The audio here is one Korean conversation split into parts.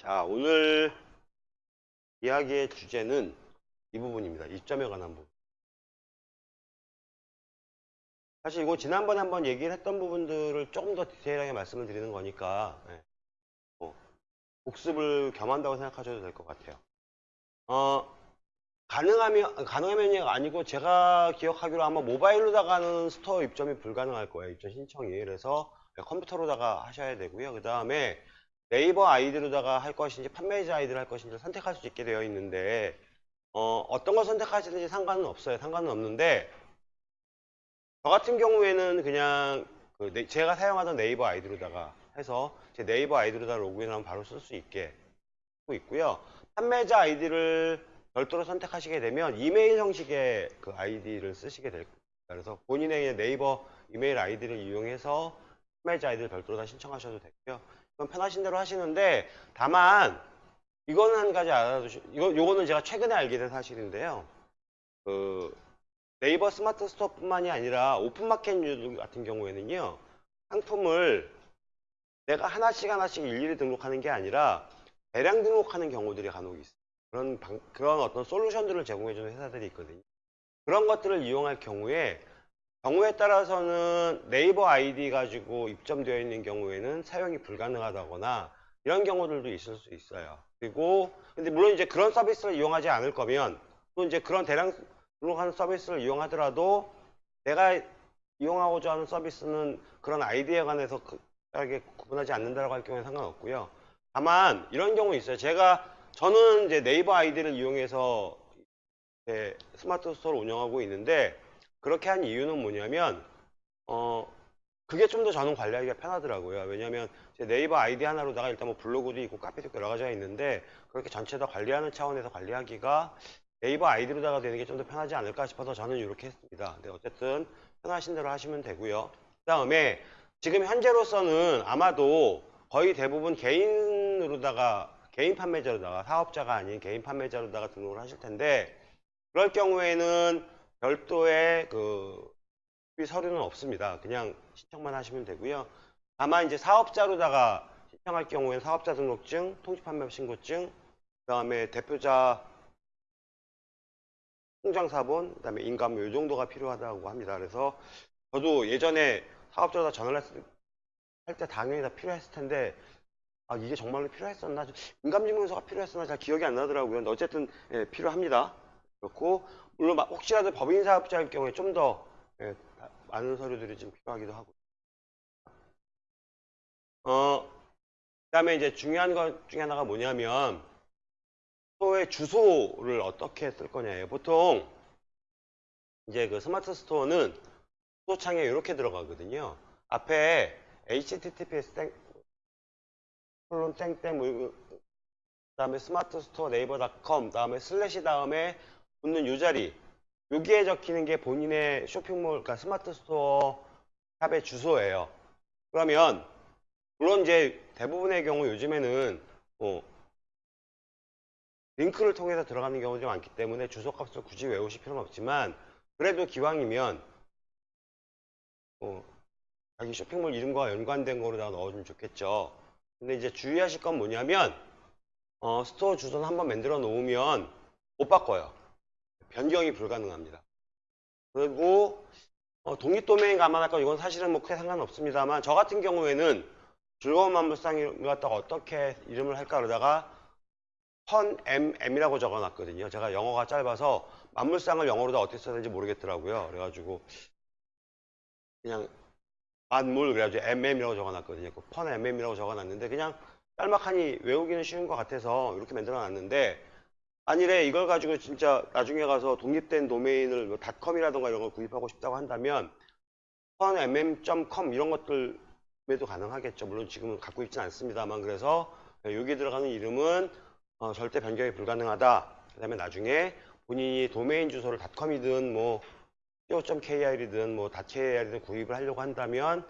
자, 오늘 이야기의 주제는 이 부분입니다. 입점에 관한 부분. 사실 이거 지난번에 한번 얘기를 했던 부분들을 조금 더 디테일하게 말씀을 드리는 거니까 예. 뭐, 복습을 겸한다고 생각하셔도 될 것 같아요. 어, 가능하면 가능하면이 아니고 제가 기억하기로 아마 모바일로다가는 스토어 입점이 불가능할 거예요. 입점 신청이. 그래서 컴퓨터로다가 하셔야 되고요. 그 다음에 네이버 아이디로다가 할 것인지 판매자 아이디를 할 것인지 선택할 수 있게 되어 있는데 어, 어떤 걸 선택하시든지 상관은 없어요. 상관은 없는데 저 같은 경우에는 그냥 그 네- 제가 사용하던 네이버 아이디로다가 해서 제 네이버 아이디로다 로그인하면 바로 쓸 수 있게 하고 있고요. 판매자 아이디를 별도로 선택하시게 되면 이메일 형식의 그 아이디를 쓰시게 될 거예요. 그래서 본인의 네이버 이메일 아이디를 이용해서 판매자 아이디를 별도로 다 신청하셔도 되고요. 편하신 대로 하시는데 다만 이거는 한 가지 알아두시 이거 요거는 제가 최근에 알게 된 사실인데요. 그 네이버 스마트 스토어뿐만이 아니라 오픈마켓 같은 경우에는요. 상품을 내가 하나씩 하나씩 일일이 등록하는 게 아니라 대량 등록하는 경우들이 간혹 있어요. 그런 방- 그런 어떤 솔루션들을 제공해 주는 회사들이 있거든요. 그런 것들을 이용할 경우에 경우에 따라서는 네이버 아이디 가지고 입점되어 있는 경우에는 사용이 불가능하다거나 이런 경우들도 있을 수 있어요. 그리고 근데 물론 이제 그런 서비스를 이용하지 않을 거면 또 이제 그런 대량 등록하는 서비스를 이용하더라도 내가 이용하고자 하는 서비스는 그런 아이디에 관해서 크게 구분하지 않는다라고 할 경우에 상관없고요. 다만 이런 경우 있어요. 제가 저는 이제 네이버 아이디를 이용해서 제 스마트 스토어를 운영하고 있는데 그렇게 한 이유는 뭐냐면 어 그게 좀 더 저는 관리하기가 편하더라고요. 왜냐하면 제 네이버 아이디 하나로다가 일단 뭐 블로그도 있고 카페도 여러 가지가 있는데 그렇게 전체 다 관리하는 차원에서 관리하기가 네이버 아이디로다가 되는 게 좀 더 편하지 않을까 싶어서 저는 이렇게 했습니다. 근데 어쨌든 편하신 대로 하시면 되고요. 그 다음에 지금 현재로서는 아마도 거의 대부분 개인으로다가 개인 판매자로다가 사업자가 아닌 개인 판매자로다가 등록을 하실 텐데 그럴 경우에는 별도의 그 서류는 없습니다. 그냥 신청만 하시면 되고요. 다만 이제 사업자로다가 신청할 경우에는 사업자 등록증, 통지판매 신고증, 그 다음에 대표자 통장사본, 그 다음에 인감 이 정도가 필요하다고 합니다. 그래서 저도 예전에 사업자로다 전화를 했을 할때 당연히 다 필요했을 텐데 아 이게 정말로 필요했었나 인감증명서가 필요했었나 잘 기억이 안 나더라고요. 근데 어쨌든 예, 필요합니다. 그렇고 물론 막 혹시라도 법인 사업자일 경우에 좀더 예, 다- 많은 서류들이 좀 필요하기도 하고. 어 그다음에 이제 중요한 것 중에 하나가 뭐냐면 스토어의 주소를 어떻게 쓸 거냐예요. 보통 이제 그 스마트 스토어는 스토어 창에 이렇게 들어가거든요. 앞에 https 땡 콜론 땡땡 뭐 그다음에 스마트 스토어 네이버닷컴 다음에 슬래시 다음에 붙는 요 자리 여기에 적히는 게 본인의 쇼핑몰 그러니까 스마트 스토어 샵의 주소예요. 그러면 물론 이제 대부분의 경우 요즘에는 뭐 링크를 통해서 들어가는 경우도 많기 때문에 주소 값을 굳이 외우실 필요는 없지만 그래도 기왕이면 어, 자기 쇼핑몰 이름과 연관된 거로다가 넣어주면 좋겠죠. 근데 이제 주의하실 건 뭐냐면 어, 스토어 주소는 한번 만들어 놓으면 못 바꿔요. 변경이 불가능합니다. 그리고 어, 독립 도메인 감안할 거 이건 사실은 뭐 크게 상관없습니다만 저 같은 경우에는 즐거운 만물상을 갖다가 어떻게 이름을 할까 그러다가 펀 MM이라고 적어놨거든요. 제가 영어가 짧아서 만물상을 영어로 다 어떻게 써야 되는지 모르겠더라고요. 그래가지고 그냥 만물 그래가지고 MM이라고 적어놨거든요. 그펀 MM이라고 적어놨는데 그냥 짤막하니 외우기는 쉬운 것 같아서 이렇게 만들어놨는데 아니래 이걸 가지고 진짜 나중에 가서 독립된 도메인을 뭐 닷컴이라던가 이런 걸 구입하고 싶다고 한다면 펀mm.com 이런 것들에도 가능하겠죠. 물론 지금은 갖고 있지는 않습니다만 그래서 여기 들어가는 이름은 어, 절대 변경이 불가능하다. 그 다음에 나중에 본인이 도메인 주소를 닷컴이든 뭐 co.kr이든 뭐 .kr이든 구입을 하려고 한다면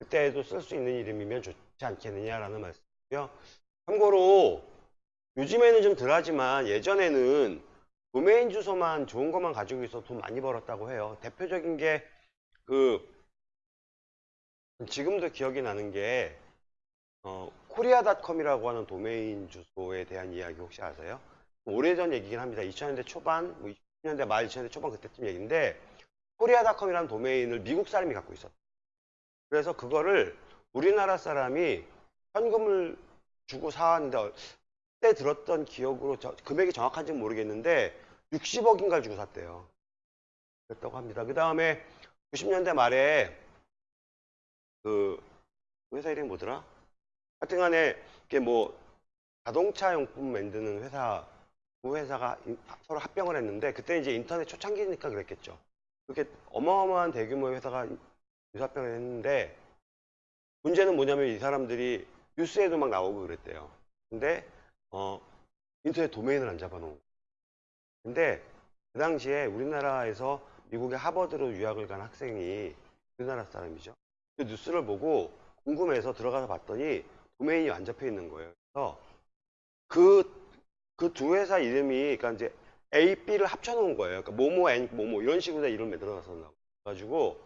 그때에도 쓸 수 있는 이름이면 좋지 않겠느냐라는 말씀이고요. 참고로 요즘에는 좀 덜하지만 예전에는 도메인 주소만 좋은 것만 가지고 있어 돈 많이 벌었다고 해요. 대표적인 게 그 지금도 기억이 나는 게 어, 코리아닷컴이라고 하는 도메인 주소에 대한 이야기 혹시 아세요? 오래전 얘기긴 합니다. 2000년대 초반, 뭐 2000년대 말 2000년대 초반 그때쯤 얘기인데 코리아닷컴이라는 도메인을 미국 사람이 갖고 있었어요. 그래서 그거를 우리나라 사람이 현금을 주고 사왔는데 그때 들었던 기억으로 저- 금액이 정확한지는 모르겠는데 60억인가를 주고 샀대요. 그랬다고 합니다. 그 다음에 90년대 말에 그 회사 이름이 뭐더라? 하여튼 간에 이게 뭐 자동차 용품 만드는 회사 그 회사가 인- 서로 합병을 했는데 그때 이제 인터넷 초창기니까 그랬겠죠. 그렇게 어마어마한 대규모의 회사가 유사합병을 했는데 문제는 뭐냐면 이 사람들이 뉴스에도 막 나오고 그랬대요. 근데 어 인터넷 도메인을 안 잡아놓은 거예요. 근데 그 당시에 우리나라에서 미국의 하버드로 유학을 간 학생이 우리나라 사람이죠. 그 뉴스를 보고 궁금해서 들어가서 봤더니 도메인이 안 잡혀 있는 거예요. 그래서 그 그 두 회사 이름이 그러니까 이제 A, B를 합쳐놓은 거예요. 그러니까 모모, N, 모모 이런 식으로 다 이름을 만들어놨었나 가지고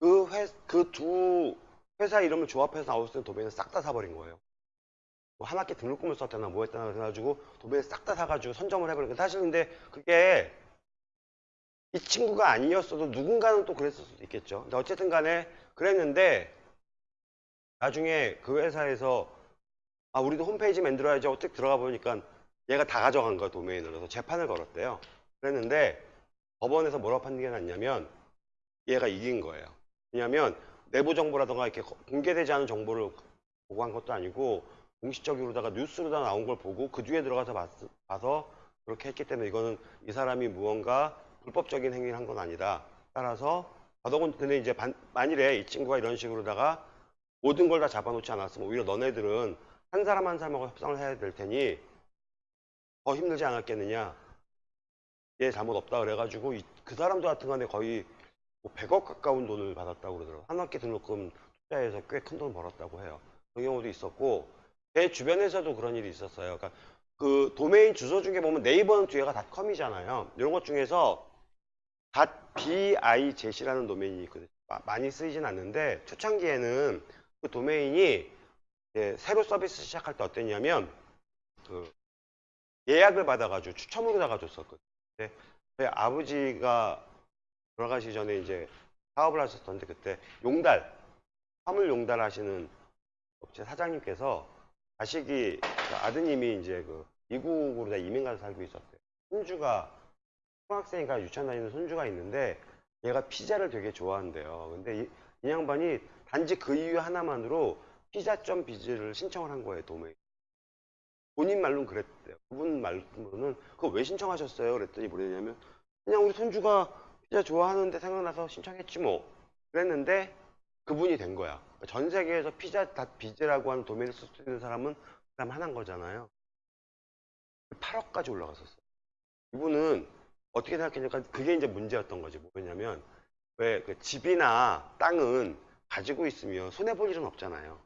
그 회, 그 두 회사 이름을 조합해서 나왔을 때 도메인을 싹 다 사버린 거예요. 뭐한 학기 등록금을 썼다나 뭐 했다나 그래가지고 도메인 싹다 사가지고 선점을 거예요. 사실 근데 그게 이 친구가 아니었어도 누군가는 또 그랬을 수도 있겠죠. 근데 어쨌든 간에 그랬는데 나중에 그 회사에서 아 우리도 홈페이지 만들어야지 어떻게 들어가 보니까 얘가 다 가져간 거야 도메인을 그래서 재판을 걸었대요. 그랬는데 법원에서 뭐라고 판결이 났냐면 얘가 이긴 거예요. 왜냐하면 내부 정보라던가 이렇게 거- 공개되지 않은 정보를 보고한 것도 아니고 공식적으로다가 뉴스로다 나온 걸 보고 그 뒤에 들어가서 봤, 봐서 그렇게 했기 때문에 이거는 이 사람이 무언가 불법적인 행위를 한 건 아니다. 따라서 더더군 근데 이제 반- 만일에 이 친구가 이런 식으로다가 모든 걸 다 잡아놓지 않았으면 오히려 너네들은 한 사람 한 사람하고 협상을 해야 될 테니 더 힘들지 않았겠느냐. 얘 잘못 없다 그래가지고 이- 그 사람도 같은 간에 거의 뭐 100억 가까운 돈을 받았다고 그러더라고요. 한 학기 등록금 투자해서 꽤 큰 돈 벌었다고 해요. 그런 경우도 있었고 제 주변에서도 그런 일이 있었어요. 그러니까 그 도메인 주소 중에 보면 네이버는 뒤에가 닷컴이잖아요. 이런 것 중에서 .bij라는 도메인이 있거든요. 마- 많이 쓰이진 않는데 초창기에는 그 도메인이 새로 서비스 시작할 때 어땠냐면 그 예약을 받아가지고 추첨으로다가 줬었거든요. 근데 아버지가 돌아가시기 전에 이제 사업을 하셨던데 그때 용달 화물 용달 하시는 업체 사장님께서 자식이 그 아드님이 이제 그 미국으로 다 이민 가서 살고 있었대요. 손주가 초등학생이니까 유치원 다니는 손주가 있는데 얘가 피자를 되게 좋아한대요. 근데 이, 이 양반이 단지 그 이유 하나만으로 피자점 비즈를 신청을 한 거예요, 도메인. 본인 말로는 그랬대요. 그분 말로는 그거 왜 신청하셨어요? 그랬더니 뭐랬냐면 그냥 우리 손주가 피자 좋아하는데 생각나서 신청했지 뭐. 그랬는데 그분이 된 거야. 전 세계에서 피자 닷 비즈라고 하는 도메인을 쓸 수 있는 사람은 그 사람 하나인 거잖아요. 8억까지 올라갔었어요. 이분은 어떻게 생각했냐면 그게 이제 문제였던 거지. 뭐냐면 왜 그 집이나 땅은 가지고 있으면 손해 볼 일은 없잖아요.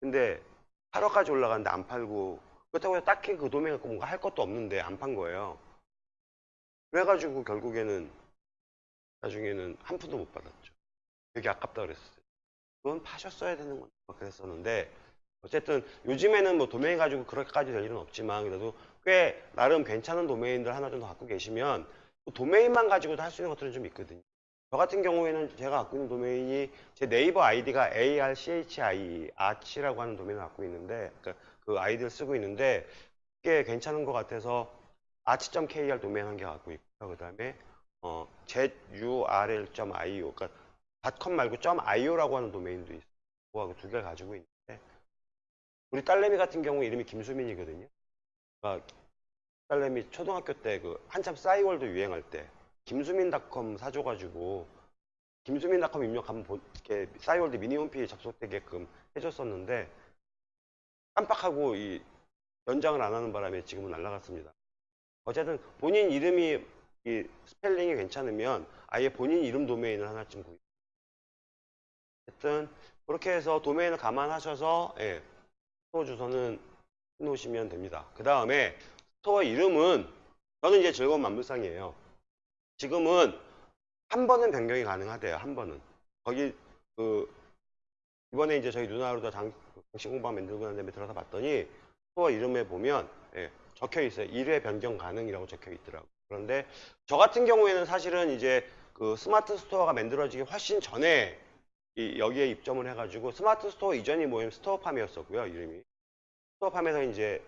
근데 8억까지 올라갔는데 안 팔고 그렇다고 해서 딱히 그 도메인 갖고 뭔가 할 것도 없는데 안 판 거예요. 그래가지고 결국에는 나중에는 한 푼도 못 받았죠. 되게 아깝다 그랬어요. 그건 파셨어야 되는 건가 그랬었는데 어쨌든 요즘에는 뭐 도메인 가지고 그렇게까지 될 일은 없지만 그래도 꽤 나름 괜찮은 도메인들 하나 정도 갖고 계시면 그 도메인만 가지고도 할 수 있는 것들은 좀 있거든요. 저 같은 경우에는 제가 갖고 있는 도메인이 제 네이버 아이디가 archi, arch라고 하는 도메인을 갖고 있는데 그러니까 그 아이디를 쓰고 있는데 꽤 괜찮은 것 같아서 arch.kr 도메인 한 개 갖고 있고요. 그 다음에 어, zurl.io 그러니까 .com 말고 .io라고 하는 도메인도 있어요. 그거하고 두 개를 가지고 있는데 우리 딸내미 같은 경우 이름이 김수민이거든요. 그러니까 딸내미 초등학교 때 그 한참 싸이월드 유행할 때 김수민닷컴 사줘가지고 김수민닷컴 입력하면 보- 이렇게 싸이월드 미니 홈페이지 접속되게끔 해줬었는데 깜빡하고 이 연장을 안 하는 바람에 지금은 날라갔습니다. 어쨌든 본인 이름이 이 스펠링이 괜찮으면 아예 본인 이름 도메인을 하나쯤 구입. 어쨌든 그렇게 해서 도메인을 감안하셔서 예, 스토어 주소는 해놓으시면 됩니다. 그 다음에 스토어 이름은 저는 이제 즐거운 만물상이에요. 지금은 한 번은 변경이 가능하대요. 한 번은 거기 그 이번에 이제 저희 그그 공시공방 만들고 난 다음에 들어서 봤더니 스토어 이름에 보면 예, 적혀 있어요. 1회 변경 가능이라고 적혀 있더라고요. 그런데 저 같은 경우에는 사실은 이제 그 스마트 스토어가 만들어지기 훨씬 전에 이 여기에 입점을 해가지고 스마트 스토어 이전이 뭐냐면 스토어팜이었었고요. 이름이. 스토어팜에서 이제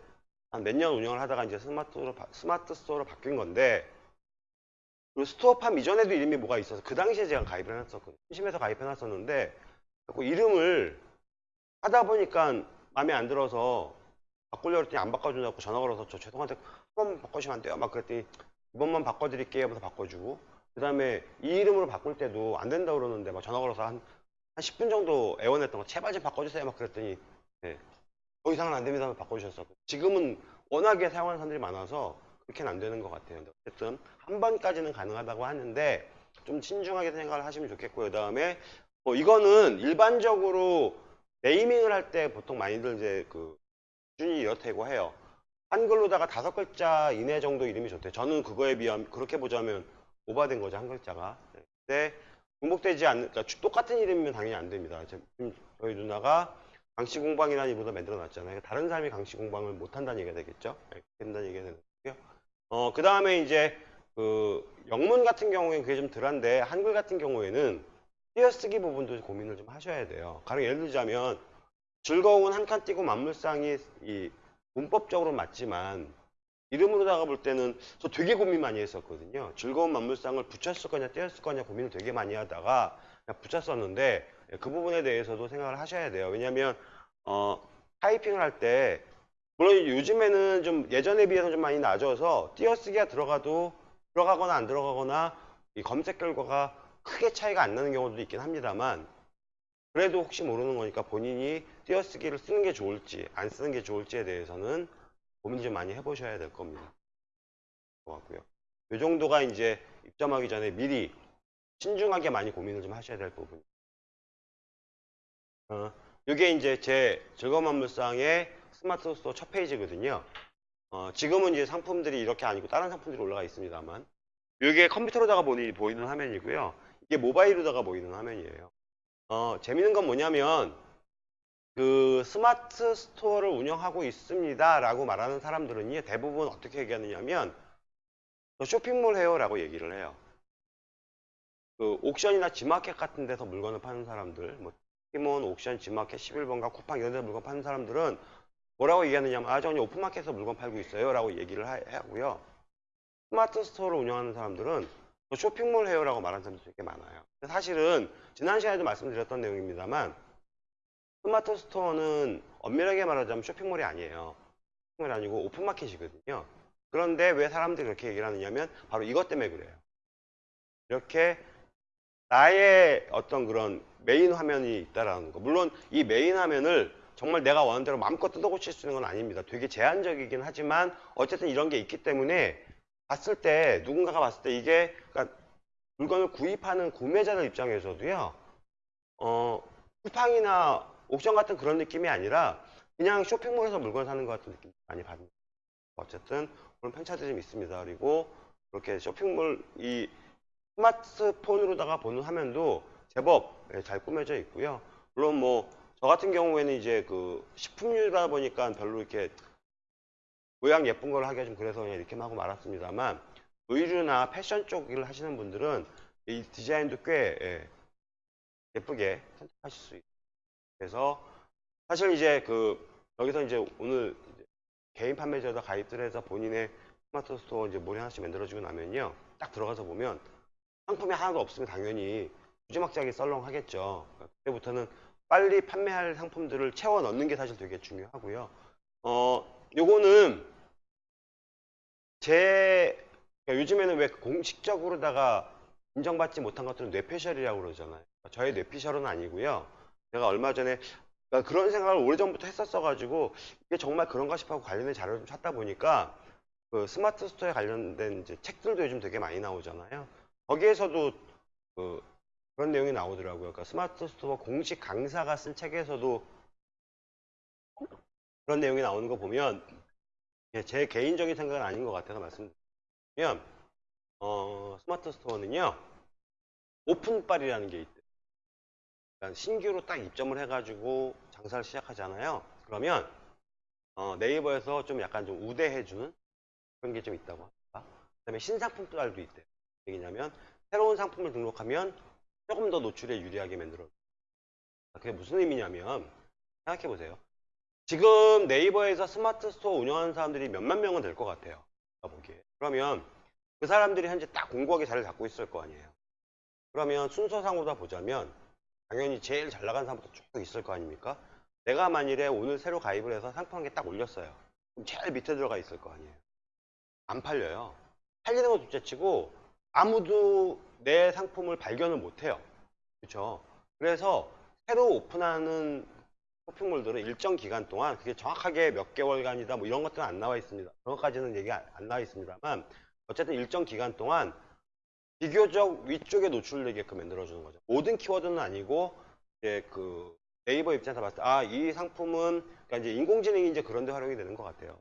한 몇 년 운영을 하다가 이제 스마트로, 바- 스마트 스토어로 바뀐 건데 그 스토어팜 이전에도 이름이 뭐가 있어서 그 당시에 제가 가입을 해놨었거든요. 심심해서 가입해놨었는데 자꾸 이름을 하다 보니까 마음에 안 들어서 바꾸려고 했더니 안 바꿔준다고 전화 걸어서 저 죄송한데 한 번만 바꿔주시면 안 돼요? 막 그랬더니 이번만 바꿔드릴게요 하면서 바꿔주고 그 다음에 이 이름으로 바꿀 때도 안 된다고 그러는데 막 전화 걸어서 한, 한 10분 정도 애원했던 거 제발 좀 바꿔주세요 막 그랬더니 네, 더 이상은 안 됩니다 하고 바꿔주셨었고 지금은 워낙에 사용하는 사람들이 많아서 그렇게는 안 되는 것 같아요 어쨌든 한 번까지는 가능하다고 하는데 좀 신중하게 생각을 하시면 좋겠고요 그 다음에 뭐 이거는 일반적으로 네이밍을 할 때 보통 많이들 이제 그 기준이 이렇다고 해요. 한글로다가 다섯 글자 이내 정도 이름이 좋대요. 저는 그거에 비하면 그렇게 보자면 오버된 거죠 한 글자가. 네. 근데 중복되지 않는 그러니까 주- 똑같은 이름이면 당연히 안 됩니다. 지금 저희 누나가 강씨공방이라는 이름도 만들어 놨잖아요. 다른 사람이 강씨공방을 못 한다는 얘기가 되겠죠. 네, 그렇게 된다는 얘기가 되는 거고요. 어, 그 다음에 이제 그 영문 같은 경우에는 그게 좀 덜한데 한글 같은 경우에는 띄어쓰기 부분도 고민을 좀 하셔야 돼요. 가령 예를 들자면 즐거운 한 칸 띄고 만물상이 이 문법적으로 맞지만 이름으로다가 볼 때는 저 되게 고민 많이 했었거든요. 즐거운 만물상을 붙였을 거냐 떼었을 거냐 고민을 되게 많이 하다가 그냥 붙였었는데 그 부분에 대해서도 생각을 하셔야 돼요. 왜냐하면 어, 타이핑을 할 때 물론 요즘에는 좀 예전에 비해서 좀 많이 낮아서 띄어쓰기가 들어가도 들어가거나 안 들어가거나 이 검색 결과가 크게 차이가 안 나는 경우도 있긴 합니다만 그래도 혹시 모르는 거니까 본인이 띄어쓰기를 쓰는 게 좋을지 안 쓰는 게 좋을지에 대해서는 고민 좀 많이 해보셔야 될 겁니다. 것 같고요. 이 정도가 이제 입점하기 전에 미리 신중하게 많이 고민을 좀 하셔야 될 부분. 어, 이게 이제 제 즐거운 만물상의 스마트 스토어 첫 페이지거든요. 어, 지금은 이제 상품들이 이렇게 아니고 다른 상품들이 올라가 있습니다만 이게 컴퓨터로다가 보니, 보이는 화면이고요. 이게 모바일로다가 보이는 화면이에요. 어, 재밌는 건 뭐냐면 그 스마트 스토어를 운영하고 있습니다 라고 말하는 사람들은요 대부분 어떻게 얘기하느냐면 저 쇼핑몰 해요 라고 얘기를 해요. 그 옥션이나 지마켓 같은 데서 물건을 파는 사람들 뭐 티몬, 옥션, 지마켓, 11번가, 쿠팡 이런 데서 물건 파는 사람들은 뭐라고 얘기하느냐면 아 저는 오픈마켓에서 물건 팔고 있어요 라고 얘기를 하, 하고요. 스마트 스토어를 운영하는 사람들은 저 쇼핑몰 해요 라고 말하는 사람들이 되게 많아요. 사실은 지난 시간에도 말씀드렸던 내용입니다만 스마트 스토어는 엄밀하게 말하자면 쇼핑몰이 아니에요. 쇼핑몰이 아니고 오픈마켓이거든요. 그런데 왜 사람들이 그렇게 얘기를 하느냐면 바로 이것 때문에 그래요. 이렇게 나의 어떤 그런 메인 화면이 있다라는 거. 물론 이 메인 화면을 정말 내가 원하는 대로 마음껏 뜯어고칠 수 있는 건 아닙니다. 되게 제한적이긴 하지만 어쨌든 이런 게 있기 때문에 봤을 때 누군가가 봤을 때 이게 그러니까 물건을 구입하는 구매자들 입장에서도요. 어, 쿠팡이나 옥션 같은 그런 느낌이 아니라 그냥 쇼핑몰에서 물건 사는 것 같은 느낌 많이 받는 어쨌든 그런 편차들이 좀 있습니다. 그리고 그렇게 쇼핑몰 이 스마트폰으로다가 보는 화면도 제법 예, 잘 꾸며져 있고요. 물론 뭐 저 같은 경우에는 이제 그 식품류다 보니까 별로 이렇게 모양 예쁜 걸 하기가 좀 그래서 그냥 이렇게만 하고 말았습니다만 의류나 패션 쪽을 하시는 분들은 이 디자인도 꽤 예, 예쁘게 선택하실 수 있어요. 그래서 사실 이제 그 여기서 이제 오늘 개인 판매자에다 가입들 해서 본인의 스마트 스토어 이제 몰이 하나씩 만들어지고 나면요. 딱 들어가서 보면 상품이 하나도 없으면 당연히 무지막지하게 썰렁하겠죠. 그때부터는 빨리 판매할 상품들을 채워 넣는 게 사실 되게 중요하고요. 어, 요거는 제 그러니까 요즘에는 왜 공식적으로다가 인정받지 못한 것들은 뇌피셜이라고 그러잖아요. 저의 뇌피셜은 아니고요. 제가 얼마 전에 그러니까 그런 생각을 오래전부터 했었어가지고 이게 정말 그런가 싶어 하고 관련된 자료를 좀 찾다 보니까 그 스마트 스토어에 관련된 책들도 요즘 되게 많이 나오잖아요. 거기에서도 그 그런 내용이 나오더라고요. 그러니까 스마트 스토어 공식 강사가 쓴 책에서도 그런 내용이 나오는 거 보면 예, 제 개인적인 생각은 아닌 것 같아서 말씀드리면 어, 스마트 스토어는요 오픈빨이라는 게 있대요. 그러니까 신규로 딱 입점을 해가지고 장사를 시작하잖아요. 그러면 어, 네이버에서 좀 약간 좀 우대해주는 그런 게 좀 있다고 합니다. 그 다음에 신상품 또알도 있대요. 얘기냐면 새로운 상품을 등록하면 조금 더 노출에 유리하게 만들어. 그게 무슨 의미냐면 생각해 보세요. 지금 네이버에서 스마트 스토어 운영하는 사람들이 몇만 명은 될 것 같아요. 보기에. 그러면 그 사람들이 현재 딱 공고하게 자리를 잡고 있을 거 아니에요. 그러면 순서상으로다 보자면 당연히 제일 잘 나간 사람부터 쭉 있을 거 아닙니까? 내가 만일에 오늘 새로 가입을 해서 상품 한 개 딱 올렸어요. 그럼 제일 밑에 들어가 있을 거 아니에요. 안 팔려요. 팔리는 건 둘째치고 아무도 내 상품을 발견을 못 해요. 그렇죠? 그래서 새로 오픈하는 쇼핑몰들은 일정 기간 동안 그게 정확하게 몇 개월간이다 뭐 이런 것들은 안 나와 있습니다. 그런 것까지는 얘기 안, 안 나와 있습니다만 어쨌든 일정 기간 동안 비교적 위쪽에 노출되게끔 만들어주는 거죠. 모든 키워드는 아니고 이제 그 네이버 입장에서 봤을 때 아 이 상품은 그러니까 이제 인공지능이 이제 그런 데 활용이 되는 것 같아요.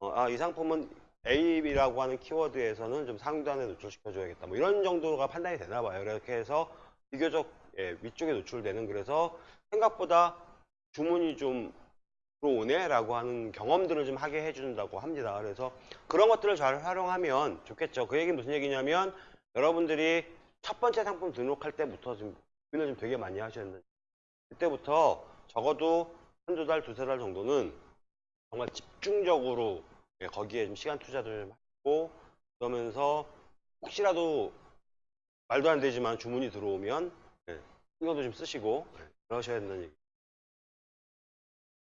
아이 상품은 A라고 하는 키워드에서는 좀 상단에 노출시켜줘야겠다. 뭐 이런 정도가 판단이 되나 봐요. 이렇게 해서 비교적 예, 위쪽에 노출되는 그래서 생각보다 주문이 좀 들어오네라고 하는 경험들을 좀 하게 해준다고 합니다. 그래서 그런 것들을 잘 활용하면 좋겠죠. 그 얘기 무슨 얘기냐면 여러분들이 첫 번째 상품 등록할 때부터 좀 고민을 좀 되게 많이 하셨는데 그때부터 적어도 한두 달, 두세 달 정도는 정말 집중적으로 예, 거기에 좀 시간 투자를 좀 하고 그러면서 혹시라도 말도 안 되지만 주문이 들어오면 예, 신경도 좀 쓰시고 예, 그러셔야 된다는 얘기.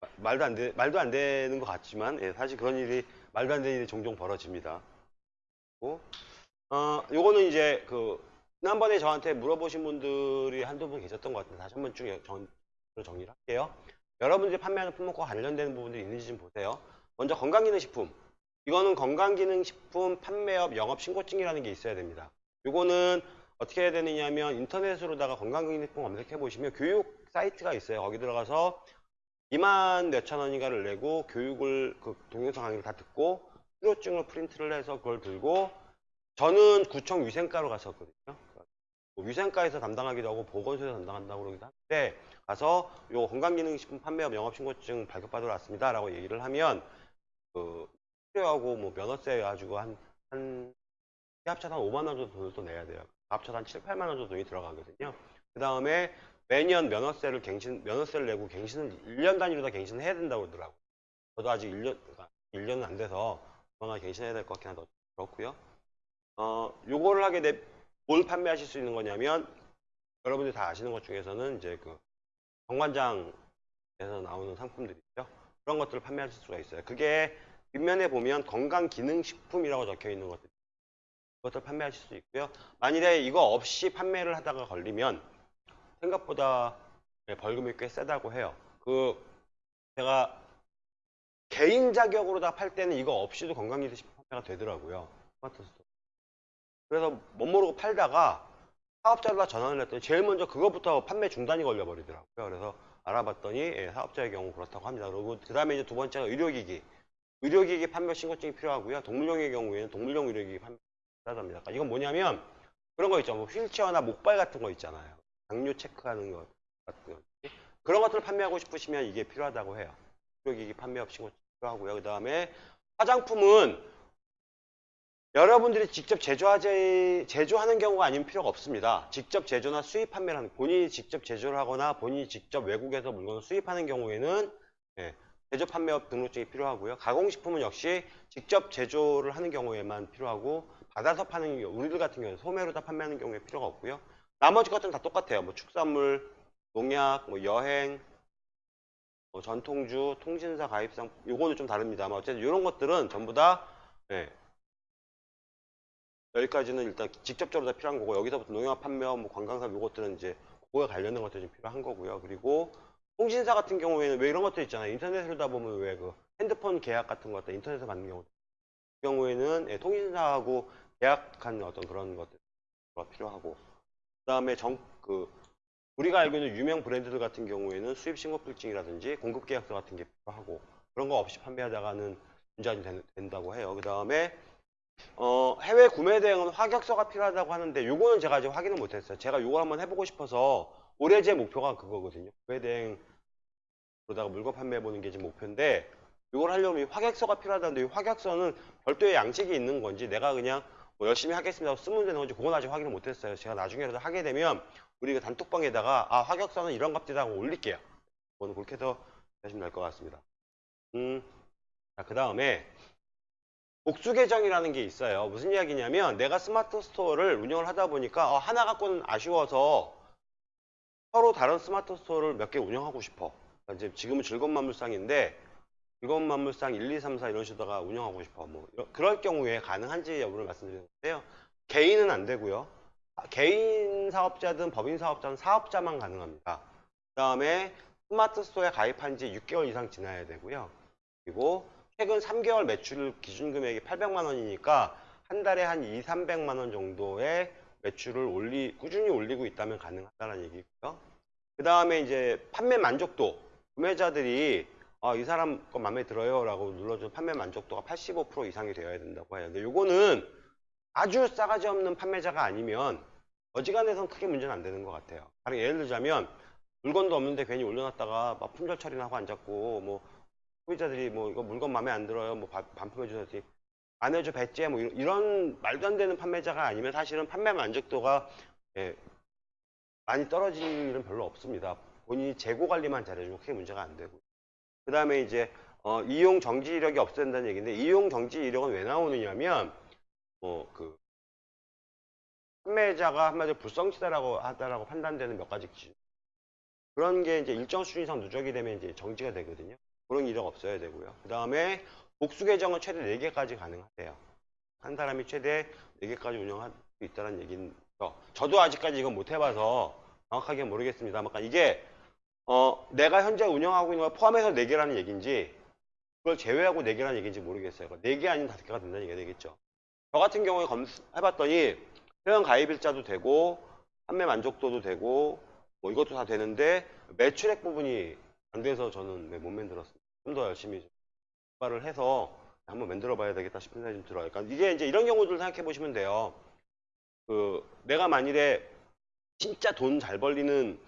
마- 말도 안 돼, 말도 안 되는 것 같지만 예, 사실 그런 일이 말도 안 되는 일이 종종 벌어집니다. 어, 요거는 이제 그 지난번에 저한테 물어보신 분들이 한두 분 계셨던 것 같은데 다시 한번 쭉 정, 정리를 할게요. 여러분들이 판매하는 품목과 관련되는 부분들이 있는지 좀 보세요. 먼저 건강기능식품. 이거는 건강기능식품 판매업 영업신고증이라는 게 있어야 됩니다. 요거는 어떻게 해야 되느냐면 인터넷으로다가 건강기능식품 검색해 보시면 교육 사이트가 있어요. 거기 들어가서 2만 몇천 원인가를 내고 교육을 그 동영상 강의를 다 듣고 수료증을 프린트를 해서 그걸 들고 저는 구청 위생과로 갔었거든요. 뭐 위생과에서 담당하기도 하고 보건소에서 담당한다고 그러기도 하는데 가서 요 건강기능식품 판매업 영업신고증 발급받으러 왔습니다 라고 얘기를 하면 그 수료하고 뭐 면허세 가지고 한, 한 합쳐서 한 5만 원 정도 돈을 또 내야 돼요. 합쳐서 한 7, 8만 원 정도 돈이 들어가거든요. 그 다음에 매년 면허세를 갱신, 면허세를 내고 갱신을 1년 단위로 다 갱신을 해야 된다고 그러더라고요. 저도 아직 1년, 그러니까 1년은 안 돼서 조만간 갱신해야 될 것 같긴 한데 그렇고요. 어, 요거를 하게 돼, 뭘 판매하실 수 있는 거냐면 여러분들이 다 아시는 것 중에서는 이제 그 정관장에서 나오는 상품들이죠. 그런 것들을 판매하실 수가 있어요. 그게 뒷면에 보면 건강기능식품이라고 적혀 있는 것들 그것들 판매하실 수 있고요. 만일에 이거 없이 판매를 하다가 걸리면 생각보다 네, 벌금이 꽤 세다고 해요. 그 제가 개인 자격으로 다 팔 때는 이거 없이도 건강기능식품 판매가 되더라고요. 스마트. 그래서 못 모르고 팔다가 사업자로 전화를 했더니 제일 먼저 그것부터 판매 중단이 걸려버리더라고요. 그래서 알아봤더니 예, 사업자의 경우 그렇다고 합니다. 그리고 그 다음에 이제 두 번째가 의료기기. 의료기기 판매 신고증이 필요하고요. 동물용의 경우에는 동물용 의료기기 판매 필요하답니다. 그러니까 이건 뭐냐면 그런 거 있죠. 뭐 휠체어나 목발 같은 거 있잖아요. 당뇨 체크하는 것 같은 거. 그런 것들을 판매하고 싶으시면 이게 필요하다고 해요. 의료기기 판매업 신고증 필요하고요. 그 다음에 화장품은 여러분들이 직접 제조하지, 제조하는 경우가 아니면 필요가 없습니다. 직접 제조나 수입 판매를 하는, 본인이 직접 제조를 하거나 본인이 직접 외국에서 물건을 수입하는 경우에는 예, 제조 판매업 등록증이 필요하고요. 가공식품은 역시 직접 제조를 하는 경우에만 필요하고 받아서 파는 경우, 우리들 같은 경우는 소매로 다 판매하는 경우에 필요가 없고요. 나머지 것들은 다 똑같아요. 뭐 축산물, 농약, 뭐 여행, 뭐 전통주, 통신사 가입상, 요거는 좀 다릅니다만 어쨌든 이런 것들은 전부 다 예, 여기까지는 일단 직접적으로 다 필요한 거고 여기서부터 농협 판매업, 뭐 관광사업 요것들은 이제 그거에 관련된 것들이 좀 필요한 거고요. 그리고 통신사 같은 경우에는 왜 이런 것들 있잖아요. 인터넷으로 다 보면 왜 그 핸드폰 계약 같은 것들 인터넷에서 받는 경우 그 경우에는 예, 통신사하고 계약한 어떤 그런 것들가 필요하고 그다음에 정 그 우리가 알고 있는 유명 브랜드들 같은 경우에는 수입 신고필증이라든지 공급 계약서 같은 게 필요하고 그런 거 없이 판매하다가는 문제가 된다고 해요. 그 다음에 어, 해외 구매 대행은 화격서가 필요하다고 하는데 요거는 제가 아직 확인을 못했어요. 제가 요거 한번 해보고 싶어서 올해 제 목표가 그거거든요. 구매 대행 그러다가 물건 판매해 보는 게 지금 목표인데 이걸 하려면 이 확약서가 필요하다는데 이 확약서는 별도의 양식이 있는 건지 내가 그냥 뭐 열심히 하겠습니다 쓰면 되는 건지 그건 아직 확인을 못했어요. 제가 나중에라도 하게 되면 우리 그 단톡방에다가 아 확약서는 이런 겁니다 하고 올릴게요. 그거는 그렇게 해서 하시면 될 것 같습니다. 음, 자, 그 다음에 복수 계정이라는 게 있어요. 무슨 이야기냐면 내가 스마트 스토어를 운영을 하다 보니까 어, 하나 갖고는 아쉬워서 서로 다른 스마트 스토어를 몇 개 운영하고 싶어. 그러니까 이제 지금은 즐거운 만물상인데 즐거운 만물상 1, 2, 3, 4 이런 식으로다가 운영하고 싶어. 뭐 그럴 경우에 가능한지 여부를 말씀드리는 건데요. 개인은 안 되고요. 아, 개인 사업자든 법인 사업자는 사업자만 가능합니다. 그 다음에 스마트 스토어에 가입한 지 6개월 이상 지나야 되고요. 그리고 최근 3개월 매출 기준 금액이 800만 원이니까 한 달에 한 2, 300만 원 정도의 매출을 올리 꾸준히 올리고 있다면 가능하다는 얘기고요. 그 다음에 이제 판매 만족도 구매자들이 아, 이 사람 거 마음에 들어요 라고 눌러준 판매 만족도가 85% 이상이 되어야 된다고 해요. 근데 요거는 아주 싸가지 없는 판매자가 아니면 어지간해선 크게 문제는 안 되는 것 같아요. 예를 들자면 물건도 없는데 괜히 올려놨다가 막 품절 처리나 하고 앉았고 뭐 소비자들이 뭐 이거 물건 마음에 안 들어요. 뭐 바- 반품해 주셨지 안 해줘 배째 뭐 이런, 이런 말도 안 되는 판매자가 아니면 사실은 판매 만족도가 예, 많이 떨어질 일은 별로 없습니다. 본인이 재고 관리만 잘해주면 크게 문제가 안 되고. 그 다음에 이제 어, 이용 정지 이력이 없어야 된다는 얘기인데 이용 정지 이력은 왜 나오느냐면 뭐그 판매자가 한마디로 불성실하다고 하다라고 판단되는 몇 가지 기준. 그런 게 이제 일정 수준 이상 누적이 되면 이제 정지가 되거든요. 그런 이력 없어야 되고요. 그 다음에 복수 계정은 최대 4개까지 가능하대요. 한 사람이 최대 4개까지 운영할 수 있다는 얘기인 거. 저도 아직까지 이건 못 해봐서 정확하게 모르겠습니다. 그러니까 이게 어, 내가 현재 운영하고 있는 걸 포함해서 4개라는 얘기인지 그걸 제외하고 4개라는 얘기인지 모르겠어요. 4개 아닌 5개가 된다는 얘기가 되겠죠. 저 같은 경우에 검해봤더니 회원 가입일자도 되고 판매 만족도도 되고 뭐 이것도 다 되는데 매출액 부분이 안 돼서 저는 네, 못 만들었습니다. 좀 더 열심히 좀 개발을 해서 한번 만들어 봐야 되겠다 싶은 생각이 좀 들어요. 그러니까 이게 이제 이런 경우들 생각해 보시면 돼요. 그 내가 만일에 진짜 돈 잘 벌리는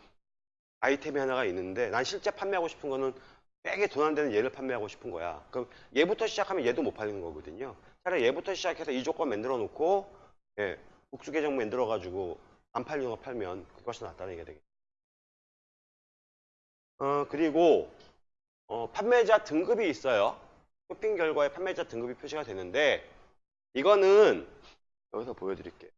아이템이 하나가 있는데 난 실제 판매하고 싶은 거는 되게 돈 안 되는 얘를 판매하고 싶은 거야. 그럼 얘부터 시작하면 얘도 못 팔리는 거거든요. 차라리 얘부터 시작해서 이 조건 만들어 놓고 예, 복수 계정 만들어 가지고 안 팔리는 거 팔면 그것이 낫다는 얘기가 되겠죠. 어, 그리고 어, 판매자 등급이 있어요. 쇼핑 결과에 판매자 등급이 표시가 되는데 이거는 여기서 보여드릴게요.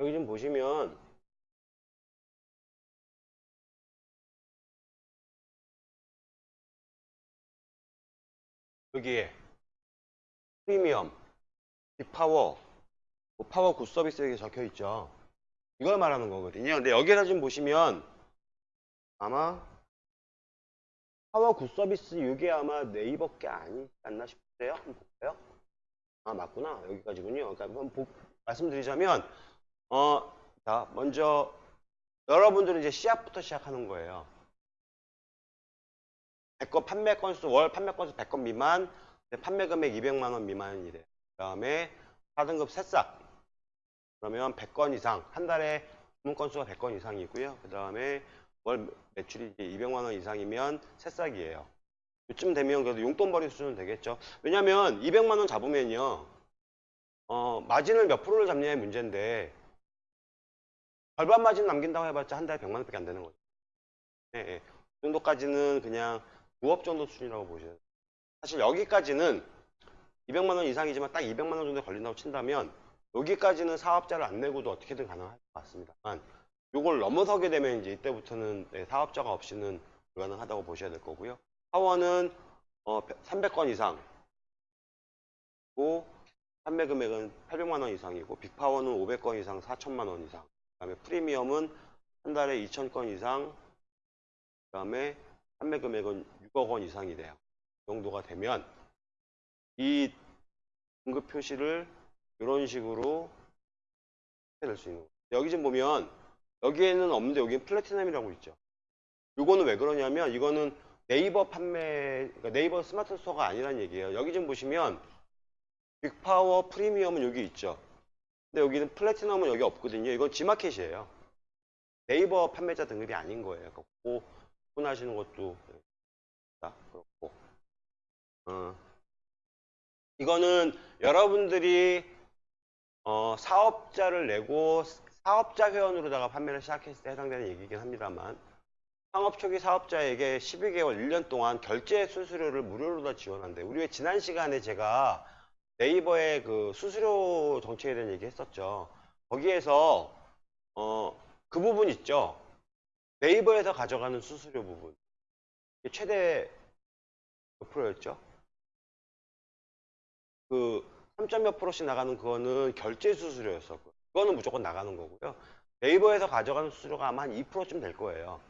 여기 좀 보시면 여기에 프리미엄, 빅파워, 뭐 파워 굿 서비스 이렇게 적혀 있죠. 이걸 말하는 거거든요. 근데 여기서 지금 보시면 아마 파워 굿 서비스 이게 아마 네이버 게 아니지 않나 싶으세요? 한번 볼까요? 아 맞구나 여기까지군요. 그러니까 한번 보- 말씀드리자면 어, 자 먼저 여러분들은 이제 시작부터 시작하는 거예요. 100건 판매 건수 월 판매 건수 100건 미만 판매 금액 200만 원 미만이래. 그 다음에 4등급 새싹 그러면 100건 이상 한 달에 주문 건수가 100건 이상이고요. 그 다음에 월 매출이 이제 200만 원 이상이면 새싹이에요. 이쯤 되면 그래도 용돈벌이 수준은 되겠죠. 왜냐면 200만 원 잡으면요. 어, 마진을 몇 프로를 잡냐의 문제인데 절반 마진 남긴다고 해봤자 한 달에 100만 원밖에 안 되는 거죠. 예, 예. 그 정도까지는 그냥 부업 정도 수준이라고 보셔야 돼요. 사실 여기까지는 200만 원 이상이지만 딱 200만 원 정도 걸린다고 친다면 여기까지는 사업자를 안 내고도 어떻게든 가능할 것 같습니다만 요걸 넘어서게 되면 이제 이때부터는 네, 사업자가 없이는 불가능하다고 보셔야 될 거고요. 파워는 어, 300건 이상 고 판매 금액은 800만 원 이상이고 빅파워는 500건 이상 4천만 원 이상 그 다음에 프리미엄은 한 달에 2천 건 이상 그 다음에 판매 금액은 6억 원 이상이 돼요. 그 정도가 되면 이 등급 표시를 이런 식으로 될수 있는 거예요. 여기 좀 보면 여기에는 없는데 여기는 플래티넘이라고 있죠. 이거는 왜 그러냐면 이거는 네이버 판매, 그러니까 네이버 스마트 스토어가 아니란 얘기예요. 여기 좀 보시면 빅파워 프리미엄은 여기 있죠. 근데 여기는 플래티넘은 여기 없거든요. 이건 G마켓이에요. 네이버 판매자 등급이 아닌 거예요. 그러니까 구분하시는 것도 자, 그렇고 어, 이거는 여러분들이 어, 사업자를 내고 사업자 회원으로다가 판매를 시작했을 때 해당되는 얘기긴 합니다만 창업 초기 사업자에게 12개월, 1년 동안 결제 수수료를 무료로 다 지원한대. 우리 왜 지난 시간에 제가 네이버의 그 수수료 정책에 대한 얘기 했었죠. 거기에서 어, 그 부분 있죠. 네이버에서 가져가는 수수료 부분. 최대 몇 프로였죠? 그 3. 몇 프로씩 나가는 그거는 결제 수수료였었고 그거는 무조건 나가는 거고요. 네이버에서 가져가는 수수료가 아마 한 2%쯤 될 거예요.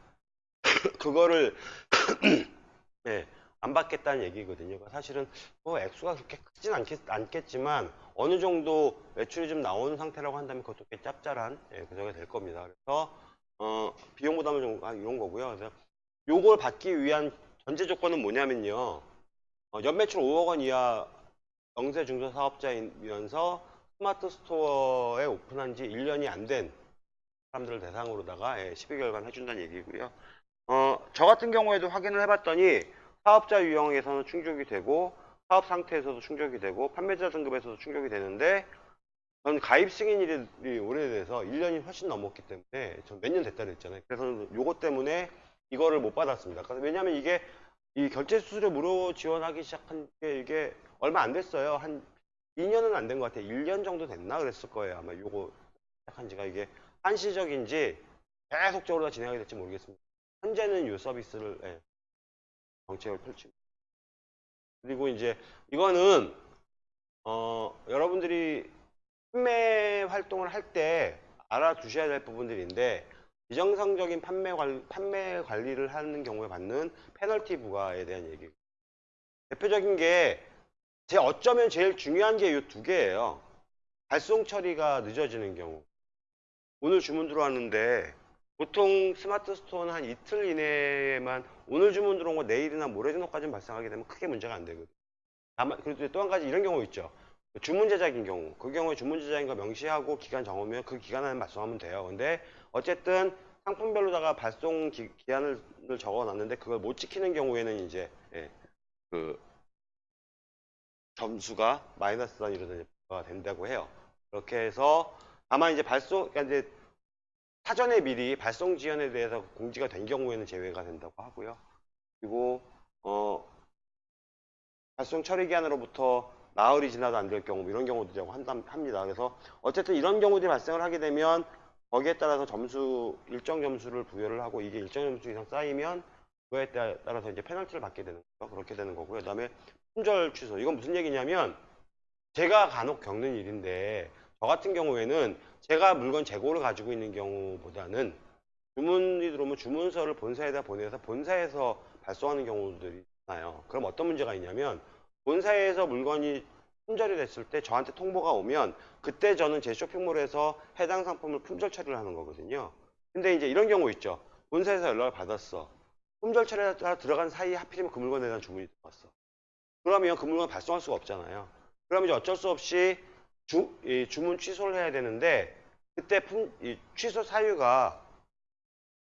그거를 네, 안 받겠다는 얘기거든요. 사실은 뭐 액수가 그렇게 크진 않겠, 않겠지만 어느 정도 매출이 좀 나오는 상태라고 한다면 그것도 꽤 짭짤한 예, 그정이 될 겁니다. 그래서 어, 비용 부담을 좀 아, 이런 거고요. 그래서 요걸 받기 위한 전제 조건은 뭐냐면요. 어, 연매출 5억 원 이하 영세 중소 사업자이면서 스마트 스토어에 오픈한 지 1년이 안 된 사람들을 대상으로다가 예, 12개월간 해준다는 얘기고요. 어, 저 같은 경우에도 확인을 해봤더니 사업자 유형에서는 충족이 되고 사업 상태에서도 충족이 되고 판매자 등급에서도 충족이 되는데 전 가입 승인일이 오래돼서 1년이 훨씬 넘었기 때문에 전 몇 년 됐다 그랬잖아요. 그래서 요것 때문에 이거를 못 받았습니다. 그래서 왜냐하면 이게 이 결제 수수료 무료 지원하기 시작한 게 이게 얼마 안 됐어요. 한 2년은 안 된 것 같아요. 1년 정도 됐나 그랬을 거예요. 아마 요거 시작한 지가 이게 한시적인지 계속적으로 진행하게 될지 모르겠습니다. 현재는 이 서비스를 예, 정책을 펼치고 그리고 이제 이거는 어, 여러분들이 판매 활동을 할 때 알아두셔야 될 부분들인데 비정상적인 판매, 관, 판매 관리를 하는 경우에 받는 페널티 부과에 대한 얘기 대표적인 게 제 어쩌면 제일 중요한 게 이 두 개예요 발송 처리가 늦어지는 경우 오늘 주문 들어왔는데 보통 스마트 스토어는 한 이틀 이내에만 오늘 주문 들어온 거 내일이나 모레 정도까지 발송하게 되면 크게 문제가 안 되거든요. 다만 그리고 또 한 가지 이런 경우 있죠. 주문 제작인 경우 그 경우에 주문 제작인 거 명시하고 기간 정하면 그 기간 안에 발송하면 돼요. 근데 어쨌든 상품별로다가 발송 기, 한을 적어놨는데 그걸 못 지키는 경우에는 이제 예, 그 점수가 마이너스 단위로 된다고 해요. 그렇게 해서 다만 이제 발송 그러니까 이제 사전에 미리 발송 지연에 대해서 공지가 된 경우에는 제외가 된다고 하고요. 그리고 어, 발송 처리 기한으로부터 나흘이 지나도 안 될 경우 이런 경우도 합니다. 그래서 어쨌든 이런 경우들이 발생을 하게 되면 거기에 따라서 점수 일정 점수를 부여를 하고 이게 일정 점수 이상 쌓이면 그거에 따라서 이제 페널티를 받게 되는 거죠. 그렇게 되는 거고요. 그다음에 품절 취소. 이건 무슨 얘기냐면 제가 간혹 겪는 일인데 저 같은 경우에는 제가 물건 재고를 가지고 있는 경우보다는 주문이 들어오면 주문서를 본사에다 보내서 본사에서 발송하는 경우들이 있나요? 그럼 어떤 문제가 있냐면 본사에서 물건이 품절이 됐을 때 저한테 통보가 오면 그때 저는 제 쇼핑몰에서 해당 상품을 품절 처리를 하는 거거든요. 근데 이제 이런 경우 있죠. 본사에서 연락을 받았어. 품절 처리가 들어간 사이에 하필이면 그 물건에 대한 주문이 들어왔어. 그러면 그 물건 발송할 수가 없잖아요. 그러면 이제 어쩔 수 없이 주, 주문 취소를 해야 되는데 그때 품, 취소 사유가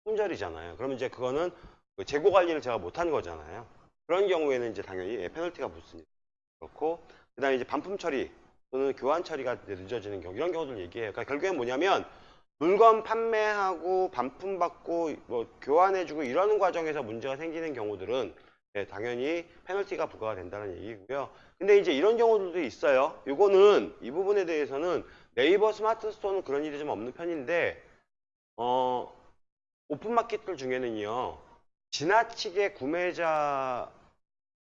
품절이잖아요. 그러면 이제 그거는 그 재고 관리를 제가 못한 거잖아요. 그런 경우에는 이제 당연히 예, 페널티가 붙습니다. 그렇고 그다음에 이제 반품 처리 또는 교환 처리가 늦어지는 경우 이런 경우들 얘기해요. 그러니까 결국엔 뭐냐면 물건 판매하고 반품 받고 뭐 교환해주고 이러는 과정에서 문제가 생기는 경우들은 예, 당연히 페널티가 부과가 된다는 얘기고요. 근데 이제 이런 경우들도 있어요. 이거는 이 부분에 대해서는 네이버 스마트 스토어는 그런 일이 좀 없는 편인데 어, 오픈마켓들 중에는요. 지나치게 구매자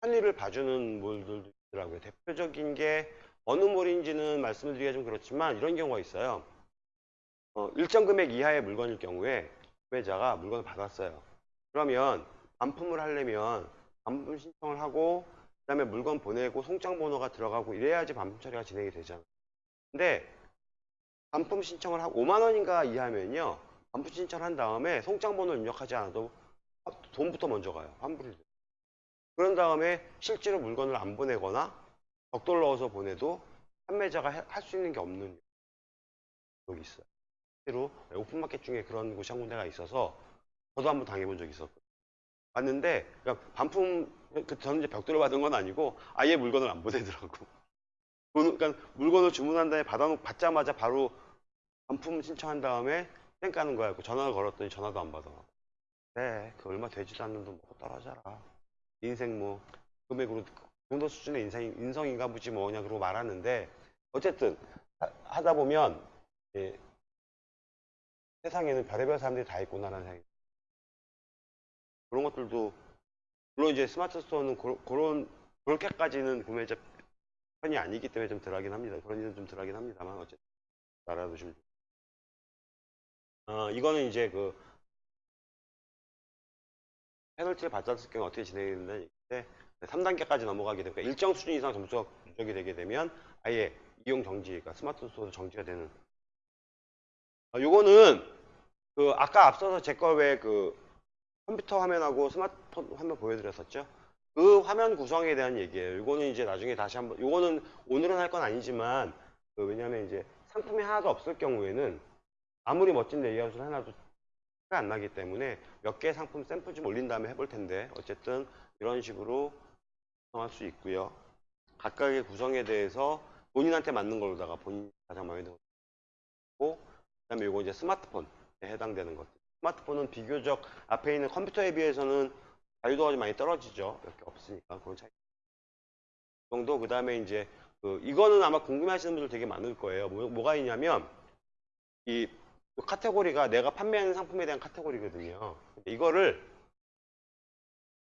편의를 봐주는 몰들도 있더라고요. 대표적인 게 어느 몰인지는 말씀을 드리기가 좀 그렇지만 이런 경우가 있어요. 어, 일정 금액 이하의 물건일 경우에 구매자가 물건을 받았어요. 그러면 반품을 하려면 반품 신청을 하고 그 다음에 물건 보내고 송장 번호가 들어가고 이래야지 반품 처리가 진행이 되잖아요. 근데 반품 신청을 하고 5만 원인가 이하면요. 반품 신청한 다음에 송장 번호를 입력하지 않아도 돈부터 먼저 가요. 돼요. 그런 다음에 실제로 물건을 안 보내거나 벽돌 넣어서 보내도 판매자가 할 수 있는 게 없는 적이 있어요. 실제로 오픈마켓 중에 그런 곳이 한 군데가 있어서 저도 한번 당해본 적이 있었거든요. 왔는데 그러니까 반품 그 저는 이제 벽돌을 받은 건 아니고 아예 물건을 안 보내더라고. 돈- 그러니까 물건을 주문한 다음에 받아 받자마자 바로 반품 신청한 다음에 땡 까는 거야. 그 전화를 걸었더니 전화도 안 받아. 네, 그 얼마 되지도 않는 돈 먹고 떨어져라. 인생 뭐 금액으로 그 정도 수준의 인생 인성인가 보지 뭐냐 그러고 말하는데 어쨌든 하, 다 보면 예, 세상에는 별의별 사람들이 다 있구나라는 생각이 그런 것들도 물론 이제 스마트 스토어는 그, 그런 그렇게까지는 구매자 편이 아니기 때문에 좀 덜하긴 합니다. 그런 일은 좀 덜하긴 합니다만 어쨌든 알아두시면 좋 어, 이거는 이제 그 페널티를 받았을 경우 어떻게 진행이 얘기인데 3단계까지 넘어가게 되니까 일정 수준 이상 점수가 누적이 되게 되면 아예 이용 정지, 그러니까 스마트 스토어 정지가 되는 어, 요거는 그 아까 앞서서 제가 왜 그 컴퓨터 화면하고 스마트폰 화면 보여드렸었죠? 그 화면 구성에 대한 얘기예요. 요거는 이제 나중에 다시 한번 요거는 오늘은 할 건 아니지만 그 왜냐하면 이제 상품이 하나도 없을 경우에는 아무리 멋진 레이아웃을 하나도 안 나기 때문에 몇 개의 상품 샘플 좀 올린 다음에 해볼 텐데 어쨌든 이런 식으로 구성할 수 있고요. 각각의 구성에 대해서 본인한테 맞는 걸로다가 본인 가장 마음에 드는 거 그다음에 요거 이제 스마트폰에 해당되는 것들. 스마트폰은 비교적 앞에 있는 컴퓨터에 비해서는 자유도가 좀 많이 떨어지죠. 몇 개 없으니까 그런 차이. 그 정도 그다음에 이제 그 이거는 아마 궁금해하시는 분들 되게 많을 거예요. 뭐, 가 있냐면 이 카테고리가 내가 판매하는 상품에 대한 카테고리거든요. 이거를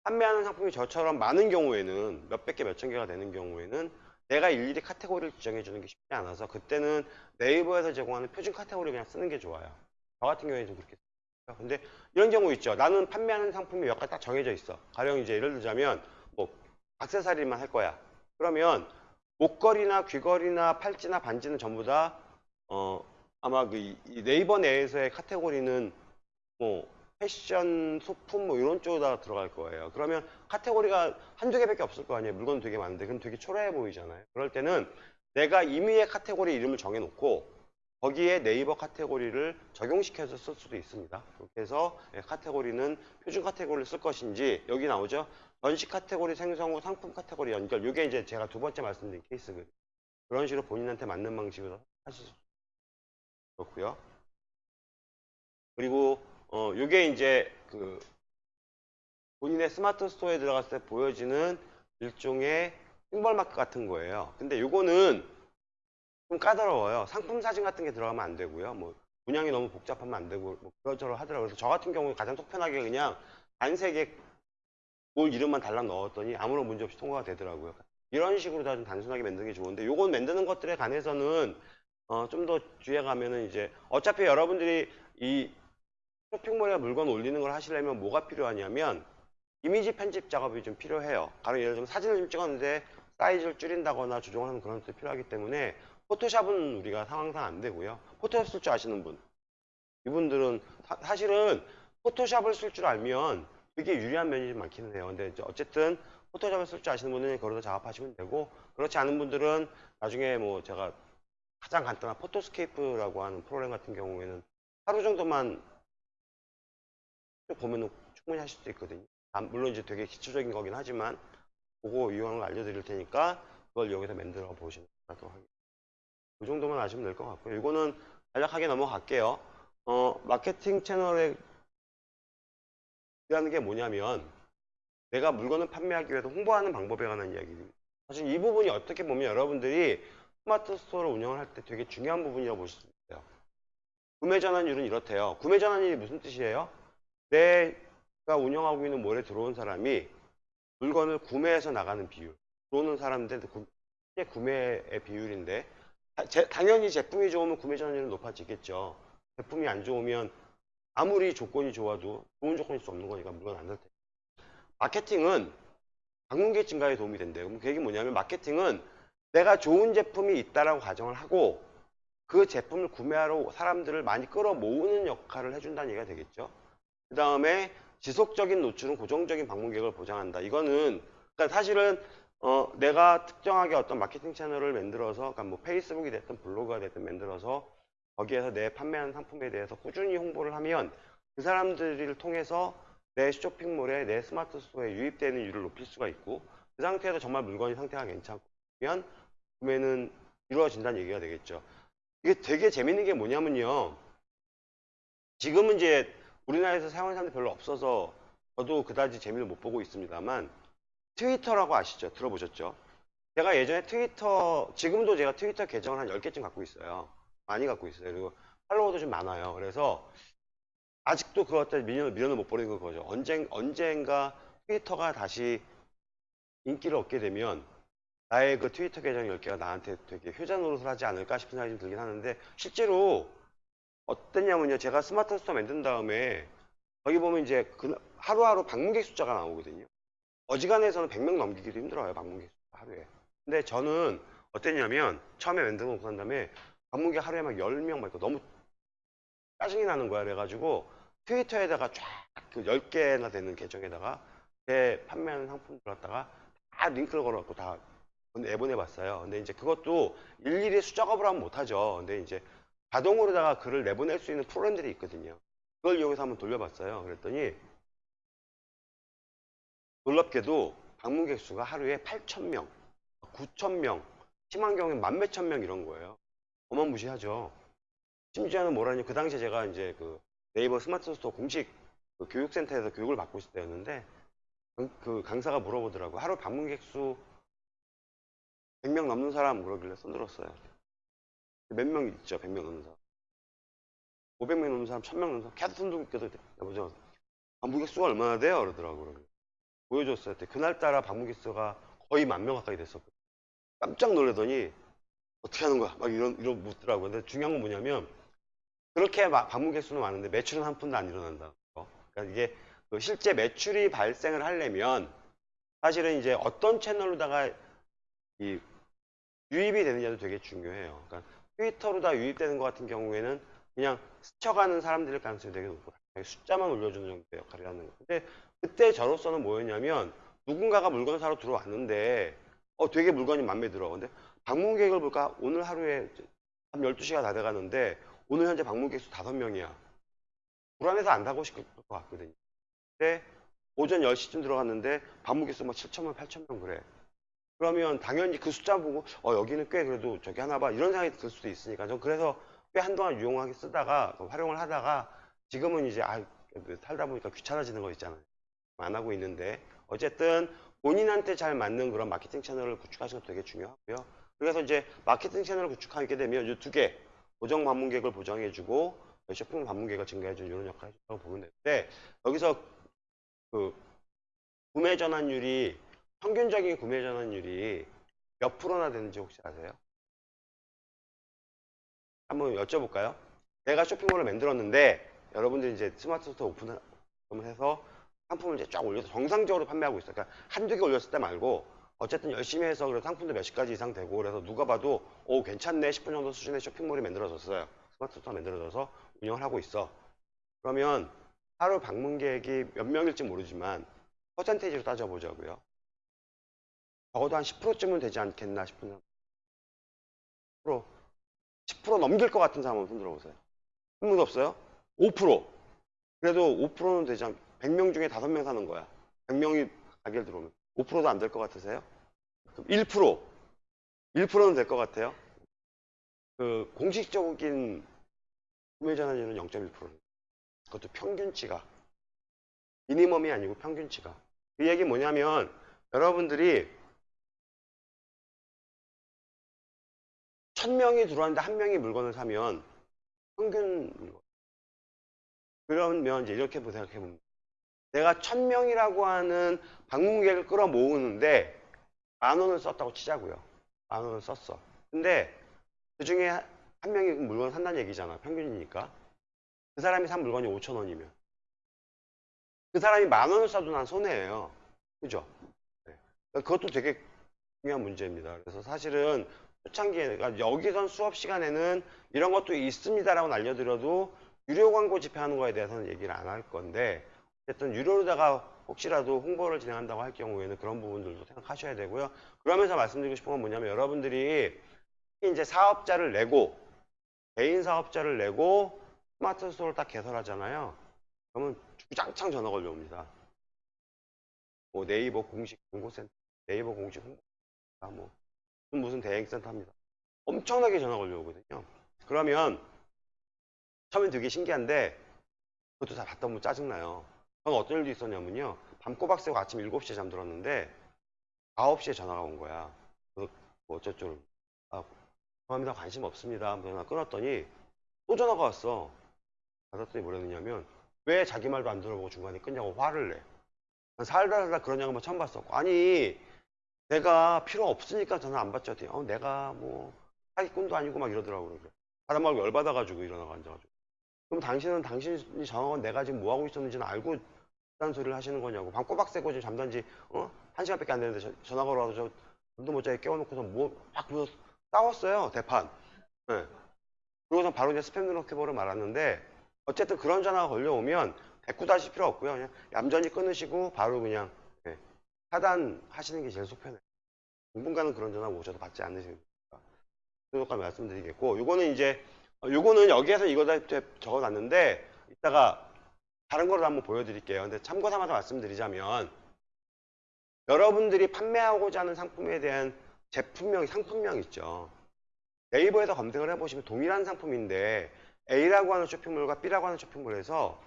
판매하는 상품이 저처럼 많은 경우에는 몇백 개, 몇천 개가 되는 경우에는 내가 일일이 카테고리를 지정해 주는 게 쉽지 않아서 그때는 네이버에서 제공하는 표준 카테고리 그냥 쓰는 게 좋아요. 저 같은 경우에 좀 그렇게 써요. 근데 이런 경우 있죠. 나는 판매하는 상품이 몇 가지 딱 정해져 있어. 가령 이제 예를 들자면 뭐 액세서리만 할 거야. 그러면 목걸이나 귀걸이나 팔찌나 반지는 전부 다 어, 아마 그 네이버 내에서의 카테고리는 뭐 패션, 소품 뭐 이런 쪽으로 들어갈 거예요. 그러면 카테고리가 한두 개밖에 없을 거 아니에요. 물건 되게 많은데 그럼 되게 초라해 보이잖아요. 그럴 때는 내가 임의의 카테고리 이름을 정해놓고 거기에 네이버 카테고리를 적용시켜서 쓸 수도 있습니다. 해서 예, 카테고리는 표준 카테고리를 쓸 것인지 여기 나오죠. 전시 카테고리 생성 후 상품 카테고리 연결. 이게 이제 제가 두 번째 말씀드린 케이스거든요. 그런 식으로 본인한테 맞는 방식으로 하실 수 그렇고요. 그리고 어 요게 이제 그 본인의 스마트 스토어에 들어갔을 때 보여지는 일종의 심벌 마크 같은 거예요. 근데 요거는 좀 까다로워요. 상품 사진 같은 게 들어가면 안 되고요. 뭐 문양이 너무 복잡하면 안 되고 뭐 그런저런 하더라고요. 그래서 저 같은 경우는 가장 속편하게 그냥 단색에 뭘 이름만 달랑 넣었더니 아무런 문제 없이 통과가 되더라고요. 이런 식으로 다 좀 단순하게 만드는 게 좋은데 요건 만드는 것들에 관해서는 어, 좀 더 뒤에 가면은 이제 어차피 여러분들이 이 쇼핑몰에 물건 올리는 걸 하시려면 뭐가 필요하냐면 이미지 편집 작업이 좀 필요해요. 가령 예를 들면 사진을 좀 찍었는데 사이즈를 줄인다거나 조정하는 그런 것도 필요하기 때문에 포토샵은 우리가 상황상 안 되고요. 포토샵 쓸 줄 아시는 분. 이분들은 사, 실은 포토샵을 쓸 줄 알면 되게 유리한 면이 좀 많기는 해요. 근데 어쨌든 포토샵을 쓸 줄 아시는 분은 거기서 작업하시면 되고 그렇지 않은 분들은 나중에 뭐 제가 가장 간단한 포토스케이프라고 하는 프로그램 같은 경우에는 하루 정도만 쭉 보면 충분히 하실 수 있거든요. 아, 물론 이제 되게 기초적인 거긴 하지만 그거 걸 알려드릴 테니까 그걸 여기서 만들어 보시면 하겠습니다. 이 정도만 아시면 될 것 같고요. 이거는 간략하게 넘어갈게요. 어, 마케팅 채널에 라는 게 뭐냐면 내가 물건을 판매하기 위해서 홍보하는 방법에 관한 이야기입니다. 사실 이 부분이 어떻게 보면 여러분들이 스마트 스토어를 운영을 할 때 되게 중요한 부분이라고 보실 수 있어요. 구매 전환율은 이렇대요. 구매 전환율이 무슨 뜻이에요? 내가 운영하고 있는 몰에 들어온 사람이 물건을 구매해서 나가는 비율. 들어오는 사람들 실제 구매의 비율인데 다- 제- 당연히 제품이 좋으면 구매 전환율은 높아지겠죠. 제품이 안 좋으면 아무리 조건이 좋아도 좋은 조건일 수 없는 거니까 물건 안살 때. 마케팅은 방문객 증가에 도움이 된대요. 그럼 그 얘기 뭐냐면 마케팅은 내가 좋은 제품이 있다라고 가정을 하고 그 제품을 구매하러 사람들을 많이 끌어모으는 역할을 해준다는 얘기가 되겠죠. 그 다음에 지속적인 노출은 고정적인 방문객을 보장한다. 이거는 그러니까 사실은 어, 내가 특정하게 어떤 마케팅 채널을 만들어서 그러니까 뭐 페이스북이 됐든 블로그가 됐든 만들어서 거기에서 내 판매하는 상품에 대해서 꾸준히 홍보를 하면 그 사람들을 통해서 내 쇼핑몰에 내 스마트 스토어에 유입되는 율을 높일 수가 있고 그 상태에서 정말 물건이 상태가 괜찮으면 구매는 이루어진다는 얘기가 되겠죠. 이게 되게 재밌는 게 뭐냐면요. 지금은 이제 우리나라에서 사용하는 사람들이 별로 없어서 저도 그다지 재미를 못 보고 있습니다만 트위터라고 아시죠? 들어보셨죠? 제가 예전에 트위터, 지금도 제가 트위터 계정을 한 10개쯤 갖고 있어요. 많이 갖고 있어요. 그리고 팔로워도 좀 많아요. 그래서 아직도 그것 미련을, 미련을 못 버리는 거죠. 언젠, 언젠가 트위터가 다시 인기를 얻게 되면 나의 그 트위터 계정 10개가 나한테 되게 효자 노릇을 하지 않을까 싶은 생각이 좀 들긴 하는데 실제로 어땠냐면요. 제가 스마트 스토어 만든 다음에 거기 보면 이제 그 하루하루 방문객 숫자가 나오거든요. 어지간해서는 100명 넘기기도 힘들어요. 방문객 숫자 하루에. 근데 저는 어땠냐면 처음에 만들어 놓고 난 다음에 방문객 하루에 막 10명 막 있고 너무 짜증이 나는 거야. 그래가지고 트위터에다가 쫙 그 10개나 되는 계정에다가 제 판매하는 상품들 갖다가 다 링크를 걸어갖고 다 내보내 봤어요. 근데 이제 그것도 일일이 수작업을 하면 못하죠. 근데 이제 자동으로다가 글을 내보낼 수 있는 프로그램들이 있거든요. 그걸 이용해서 한번 돌려봤어요. 그랬더니 놀랍게도 방문객 수가 하루에 8,000명, 9,000명, 심한 경우엔 만 몇천 명 이런 거예요. 어마무시하죠. 심지어는 뭐라니 그 당시에 제가 이제 그 네이버 스마트 스토어 공식 그 교육센터에서 교육을 받고 있을 때였는데 그, 그 강사가 물어보더라고 하루 방문객 수 100명 넘는 사람 그러길래 손들었어요. 몇 명 있죠? 100명 넘는 사람. 500명 넘는 사람, 1000명 넘는 사람 계속 손들고 있거든. 여보죠. 방문객 수가 얼마나 돼요? 그러더라고요. 보여줬어요. 그날따라 방문객 수가 거의 만 명 가까이 됐었거든요. 깜짝 놀라더니 어떻게 하는 거야? 막 이런 이런 묻더라고요. 근데 중요한 건 뭐냐면 그렇게 막 방문객 수는 많은데 매출은 한 푼도 안 일어난다. 그러니까 이게 그 실제 매출이 발생을 하려면 사실은 이제 어떤 채널로다가 이 유입이 되느냐도 되게 중요해요. 그러니까 트위터로 다 유입되는 것 같은 경우에는 그냥 스쳐가는 사람들일 가능성이 되게 높고 숫자만 올려주는 정도의 역할을 하는 거예요. 근데 그때 저로서는 뭐였냐면 누군가가 물건 사러 들어왔는데 어 되게 물건이 마음에 들어. 근데 방문객을 볼까? 오늘 하루에 한 12시가 다 돼가는데 오늘 현재 방문객 수 5명이야. 불안해서 안 가고 싶을 것 같거든요. 근데 오전 10시쯤 들어갔는데 방문객 수막 7천명, 8천명 그래. 그러면 당연히 그 숫자 보고 어 여기는 꽤 그래도 저기 하나 봐 이런 생각이 들 수도 있으니까 전 그래서 꽤 한동안 유용하게 쓰다가 활용을 하다가 지금은 이제 아 살다 보니까 귀찮아지는 거 있잖아요. 안 하고 있는데 어쨌든 본인한테 잘 맞는 그런 마케팅 채널을 구축하시는 것도 되게 중요하고요. 그래서 이제 마케팅 채널을 구축하게 되면 이 두 개, 고정 방문객을 보장해주고 쇼핑 방문객을 증가해주는 이런 역할을 해준다고 보면 되는데 여기서 그 구매 전환율이 평균적인 구매 전환율이 몇 프로나 되는지 혹시 아세요? 한번 여쭤볼까요? 내가 쇼핑몰을 만들었는데 여러분들이 이제 스마트 스토어 오픈을 해서 상품을 이제 쫙 올려서 정상적으로 판매하고 있어요. 그러니까 한두 개 올렸을 때 말고 어쨌든 열심히 해서 그래서 상품도 몇십 가지 이상 되고 그래서 누가 봐도 오 괜찮네 싶은 정도 수준의 쇼핑몰이 만들어졌어요. 스마트 스토어 만들어져서 운영을 하고 있어. 그러면 하루 방문객이 몇 명일지 모르지만 퍼센테이지로 따져보자고요. 적어도 한 10%쯤은 되지 않겠나 싶은 10%, 10% 넘길 것 같은 사람은 손 들어 보세요. 한 분도 없어요? 5%. 그래도 5%는 되지 않, 100명 중에 5명 사는 거야. 100명이 가게를 들어오면. 5%도 안 될 것 같으세요? 그럼 1%. 1%는 될 것 같아요? 그, 공식적인 구매 전환율은 0.1%. 그것도 평균치가. 미니멈이 아니고 평균치가. 그 얘기 뭐냐면, 여러분들이 1000명이 들어왔는데 한 명이 물건을 사면 평균. 그러면 이제 이렇게 생각해 봅니다. 내가 1000명이라고 하는 방문객을 끌어 모으는데 만 원을 썼다고 치자고요. 만 원을 썼어. 근데 그 중에 한 명이 물건을 산다는 얘기잖아. 평균이니까. 그 사람이 산 물건이 5천 원이면. 그 사람이 만 원을 써도 난 손해예요. 그죠? 네. 그것도 되게 중요한 문제입니다. 그래서 사실은 초창기에 그러니까 여기선 수업 시간에는 이런 것도 있습니다라고 알려드려도 유료 광고 집행하는 거에 대해서는 얘기를 안 할 건데 어쨌든 유료로다가 혹시라도 홍보를 진행한다고 할 경우에는 그런 부분들도 생각하셔야 되고요. 그러면서 말씀드리고 싶은 건 뭐냐면 여러분들이 이제 사업자를 내고 개인 사업자를 내고 스마트 스토어를 딱 개설하잖아요. 그러면 주장창 전화 걸려옵니다. 뭐 네이버 공식 광고센터, 네이버 공식 홍보센터, 뭐 무슨 대행센터입니다. 엄청나게 전화 걸려오거든요. 그러면 처음엔 되게 신기한데 그것도 다 받다 보면 짜증나요. 저는 어떤 일도 있었냐면요. 밤 꼬박 새고 아침 7시에 잠들었는데 9시에 전화가 온 거야. 그래서 뭐 어쩌죠. 아, 죄송합니다. 관심 없습니다. 전화 끊었더니 또 전화가 왔어. 받았더니 뭐랬느냐면 왜 자기 말도 안 들어보고 중간에 끊냐고 화를 내. 난 살다 살다 그런 양반 처음 봤었고. 아니 내가 필요 없으니까 전화 안 받죠. 어, 내가 뭐 사기꾼도 아니고 막 이러더라고요. 바람 말고 열받아가지고 일어나가 앉아가지고. 그럼 당신은 당신이 전화건 내가 지금 뭐 하고 있었는지는 알고 있다는 소리를 하시는 거냐고. 밤 꼬박 새고 지금 잠단 지, 어? 한 시간밖에 안 됐는데 저- 전화 걸어와서 저 잠도 못 자게 깨워놓고서 뭐, 막 그러서 싸웠어요. 대판. 네. 그러고서 바로 이제 스팸 등록해보러 말았는데 어쨌든 그런 전화가 걸려오면 대꾸도 하실 필요 없고요. 그냥 얌전히 끊으시고 바로 그냥 네, 차단하시는 게 제일 속편해요. 당분간은 그런 전화 오셔도 받지 않으시는. 그것까지 말씀드리겠고 요거는 이제 어, 요거는 여기에서 이거다 적어놨는데 이따가 다른 거로 한번 보여드릴게요. 근데 참고 삼아서 말씀드리자면 여러분들이 판매하고자 하는 상품에 대한 제품명, 상품명 있죠. 네이버에서 검색을 해보시면 동일한 상품인데 A라고 하는 쇼핑몰과 B라고 하는 쇼핑몰에서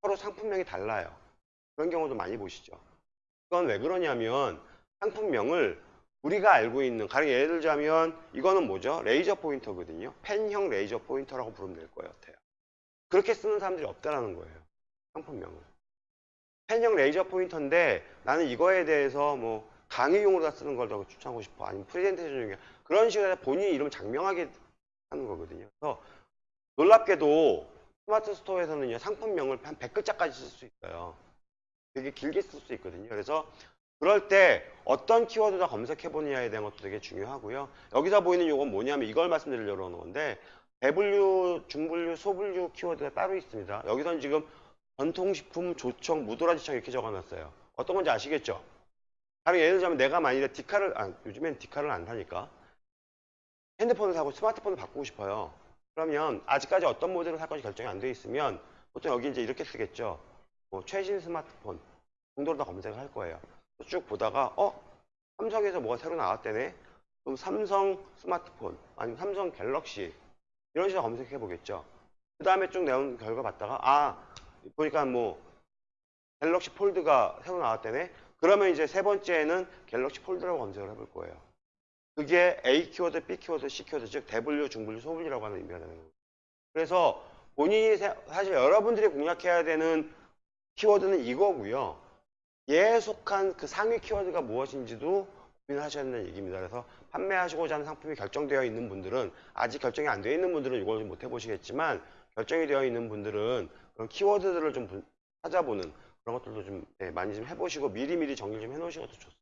서로 상품명이 달라요. 그런 경우도 많이 보시죠. 그건 왜 그러냐면 상품명을 우리가 알고 있는 가령 예를 들자면 이거는 뭐죠? 레이저 포인터거든요. 펜형 레이저 포인터라고 부르면 될 것 같아요. 그렇게 쓰는 사람들이 없다라는 거예요. 상품명을. 펜형 레이저 포인터인데 나는 이거에 대해서 뭐 강의용으로 다 쓰는 걸 더 추천하고 싶어. 아니면 프레젠테이션 중에 그런 식으로 본인 이름을 작명하게 하는 거거든요. 그래서 놀랍게도 스마트 스토어에서는요, 상품명을 한 100글자까지 쓸 수 있어요. 되게 길게 쓸 수 있거든요. 그래서 그럴 때 어떤 키워드다 검색해 보느냐에 대한 것도 되게 중요하고요. 여기서 보이는 이건 뭐냐면 이걸 말씀드리려고 하는 건데 대분류, 중분류, 소분류 키워드가 따로 있습니다. 여기서는 지금 전통식품, 조청, 무도라지청 이렇게 적어놨어요. 어떤 건지 아시겠죠? 다른 예를 들자면 내가 만일에 디카를, 아, 요즘엔 디카를 안 사니까 핸드폰을 사고 스마트폰을 바꾸고 싶어요. 그러면 아직까지 어떤 모델을 살 건지 결정이 안 돼 있으면 보통 여기 이제 이렇게 쓰겠죠. 뭐 최신 스마트폰 정도로 다 검색을 할 거예요. 쭉 보다가 어 삼성에서 뭐가 새로 나왔대네. 그럼 삼성 스마트폰 아니면 삼성 갤럭시 이런 식으로 검색해 보겠죠. 그 다음에 쭉 내온 결과 봤다가 아 보니까 뭐 갤럭시 폴드가 새로 나왔대네. 그러면 이제 세 번째는 갤럭시 폴드라고 검색을 해볼 거예요. 그게 A 키워드, B 키워드, C 키워드 즉 대분류, 중분류, 소분류라고 하는 의미가 되는 거예요. 그래서 본인이 세- 사실 여러분들이 공략해야 되는 키워드는 이거고요. 얘에 속한 그 상위 키워드가 무엇인지도 고민하셔야 된다는 얘기입니다. 그래서 판매하시고자 하는 상품이 결정되어 있는 분들은 아직 결정이 안 되어 있는 분들은 이걸 못 해보시겠지만 결정이 되어 있는 분들은 그런 키워드들을 좀 분- 찾아보는 그런 것들도 좀 네, 많이 좀 해보시고 미리미리 정리 좀 해놓으시는 것도 좋습니다.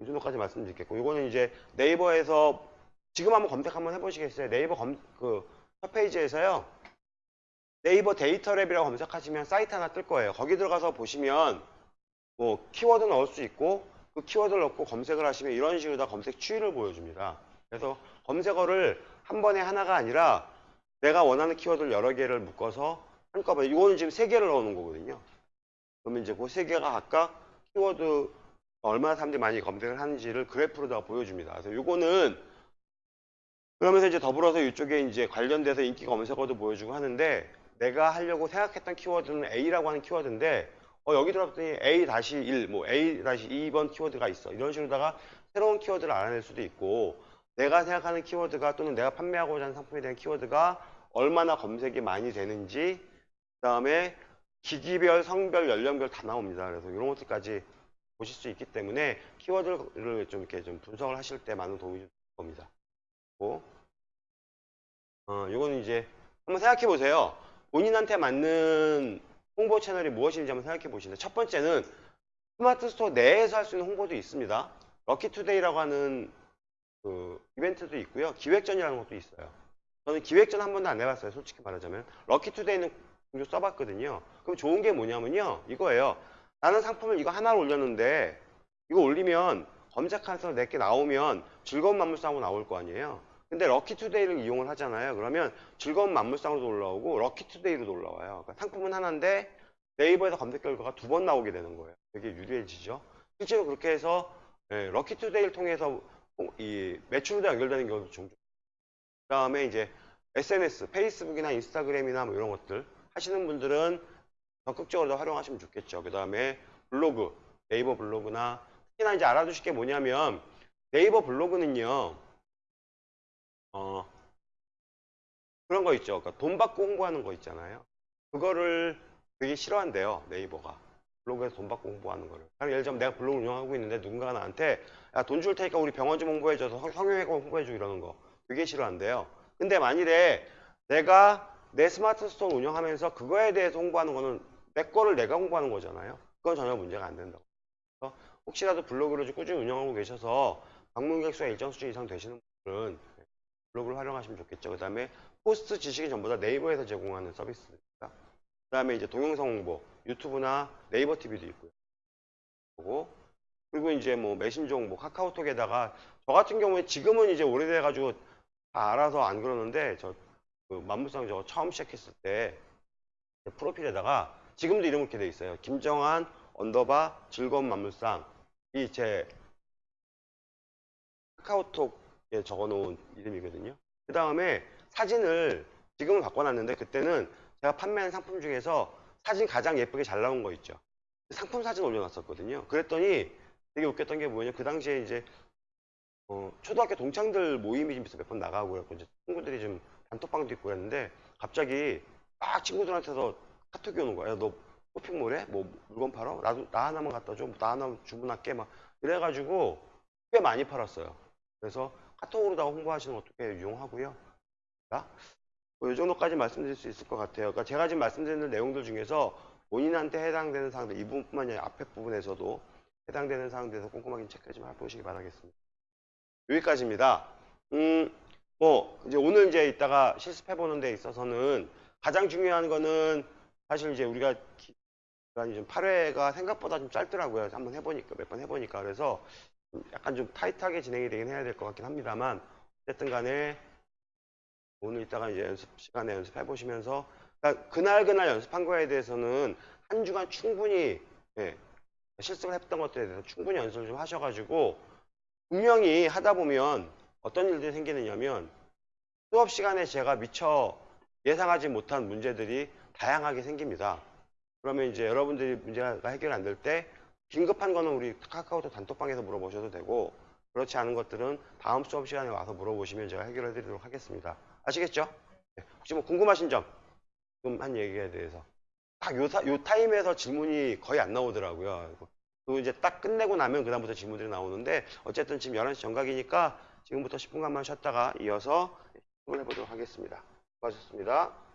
이 정도까지 말씀드리겠고 이거는 이제 네이버에서 지금 한번 검색 한번 해보시겠어요? 네이버 검, 그, 첫 페이지에서요. 네이버 데이터랩이라고 검색하시면 사이트 하나 뜰 거예요. 거기 들어가서 보시면 뭐 키워드 넣을 수 있고 그 키워드를 넣고 검색을 하시면 이런 식으로 다 검색 추이를 보여줍니다. 그래서 검색어를 한 번에 하나가 아니라 내가 원하는 키워드를 여러 개를 묶어서 한꺼번에 이거는 지금 세 개를 넣어놓은 거거든요. 그러면 이제 그 세 개가 각각 키워드 얼마나 사람들이 많이 검색을 하는지를 그래프로다가 보여줍니다. 그래서 이거는 그러면서 이제 더불어서 이쪽에 이제 관련돼서 인기 검색어도 보여주고 하는데 내가 하려고 생각했던 키워드는 A라고 하는 키워드인데 어, 여기 들어갔더니 A-1, 뭐 A-2번 키워드가 있어. 이런 식으로다가 새로운 키워드를 알아낼 수도 있고 내가 생각하는 키워드가 또는 내가 판매하고자 하는 상품에 대한 키워드가 얼마나 검색이 많이 되는지 그 다음에 기기별, 성별, 연령별 다 나옵니다. 그래서 이런 것들까지 보실 수 있기 때문에 키워드를 좀 이렇게 좀 분석을 하실 때 많은 도움이 될 겁니다. 고, 어, 요거는 이제 한번 생각해 보세요. 본인한테 맞는 홍보 채널이 무엇인지 한번 생각해 보시는데 첫 번째는 스마트 스토어 내에서 할 수 있는 홍보도 있습니다. 럭키투데이라고 하는 그 이벤트도 있고요. 기획전이라는 것도 있어요. 저는 기획전 한 번도 안 해봤어요. 솔직히 말하자면. 럭키투데이는 종종 써봤거든요. 그럼 좋은 게 뭐냐면요. 이거예요. 나는 상품을 이거 하나를 올렸는데 이거 올리면 검색해서 내게 나오면 즐거운 만물상으로 나올 거 아니에요. 근데 럭키투데이를 이용을 하잖아요. 그러면 즐거운 만물상으로도 올라오고 럭키투데이로도 올라와요. 그러니까 상품은 하나인데 네이버에서 검색 결과가 두 번 나오게 되는 거예요. 되게 유리해지죠. 실제로 그렇게 해서 예, 럭키투데이를 통해서 이 매출도 연결되는 경우도 종종. 그 다음에 이제 SNS, 페이스북이나 인스타그램이나 뭐 이런 것들 하시는 분들은 적극적으로 활용하시면 좋겠죠. 그 다음에 블로그, 네이버 블로그나 특히나 이제 알아두실 게 뭐냐면 네이버 블로그는요, 어, 그런 거 있죠. 그러니까 돈 받고 홍보하는 거 있잖아요. 그거를 되게 싫어한대요. 네이버가. 블로그에서 돈 받고 홍보하는 거를. 예를 들면 내가 블로그를 운영하고 있는데 누군가가 나한테 야, 돈 줄 테니까 우리 병원 좀 홍보해줘서 성- 성형외과 홍보해줘 이러는 거. 되게 싫어한대요. 근데 만일에 내가 내 스마트 스토어 운영하면서 그거에 대해서 홍보하는 거는 내 거를 내가 홍보하는 거잖아요. 그건 전혀 문제가 안 된다고. 혹시라도 블로그를 좀 꾸준히 운영하고 계셔서 방문객 수가 일정 수준 이상 되시는 분들은 블로그를 활용하시면 좋겠죠. 그 다음에 포스트 지식이 전부 다 네이버에서 제공하는 서비스입니다. 그 다음에 이제 동영상 홍보, 유튜브나 네이버 TV도 있고요. 그리고 이제 뭐 메신저 홍보, 카카오톡에다가 저 같은 경우에 지금은 이제 오래돼가지고 다 알아서 안 그러는데 저 그 만물상 저거 처음 시작했을 때 프로필에다가 지금도 이름 이렇게 돼 있어요. 김정한 underbar 즐거운 만물상 이 제 카카오톡에 적어놓은 이름이거든요. 그 다음에 사진을 지금은 바꿔놨는데 그때는 제가 판매한 상품 중에서 사진 가장 예쁘게 잘 나온 거 있죠. 상품 사진 올려놨었거든요. 그랬더니 되게 웃겼던 게 뭐냐. 그 당시에 이제 어, 초등학교 동창들 모임이 좀 있어 몇 번 나가고 그랬고 이제 친구들이 좀 단톡방도 있고 그랬는데 갑자기 막 친구들한테서 카톡이 오는 거야. 너 쇼핑몰에 뭐 물건 팔아? 나도 나 하나만 갖다 줘. 나 하나 주문할게 막 이래가지고 꽤 많이 팔았어요. 그래서 카톡으로다가 홍보하시는 것도 꽤 유용하고요. 자, 뭐이 정도까지 말씀드릴 수 있을 것 같아요. 그러니까 제가 지금 말씀드리는 내용들 중에서 본인한테 해당되는 사항들 이 부분뿐만 아니라 앞에 부분에서도 해당되는 사항들에 대해서 꼼꼼하게 체크 좀 해보시기 바라겠습니다. 여기까지입니다. 음, 뭐, 이제 오늘 이제 이따가 실습해 보는 데 있어서는 가장 중요한 거는 사실 이제 우리가 기- 기간이 좀 8회가 생각보다 좀 짧더라고요. 한번 해보니까, 몇 번 해보니까. 그래서 좀 약간 좀 타이트하게 진행이 되긴 해야 될 것 같긴 합니다만, 어쨌든 간에 오늘 이따가 이제 연습 시간에 연습해 보시면서, 그러니까 그날 그날 연습한 거에 대해서는 한 주간 충분히, 예, 실습을 했던 것들에 대해서 충분히 연습을 좀 하셔가지고, 분명히 하다 보면 어떤 일들이 생기느냐면 수업 시간에 제가 미처 예상하지 못한 문제들이 다양하게 생깁니다. 그러면 이제 여러분들이 문제가 해결 안 될 때 긴급한 거는 우리 카카오톡 단톡방에서 물어보셔도 되고 그렇지 않은 것들은 다음 수업 시간에 와서 물어보시면 제가 해결해 드리도록 하겠습니다. 아시겠죠? 네. 혹시 뭐 궁금하신 점, 좀한 얘기에 대해서. 딱 요, 사- 요 타임에서 질문이 거의 안 나오더라고요. 그 이제 딱 끝내고 나면 그다음부터 질문들이 나오는데 어쨌든 지금 11시 정각이니까 지금부터 10분간만 쉬었다가 이어서 수업을 해보도록 하겠습니다. 수고하셨습니다.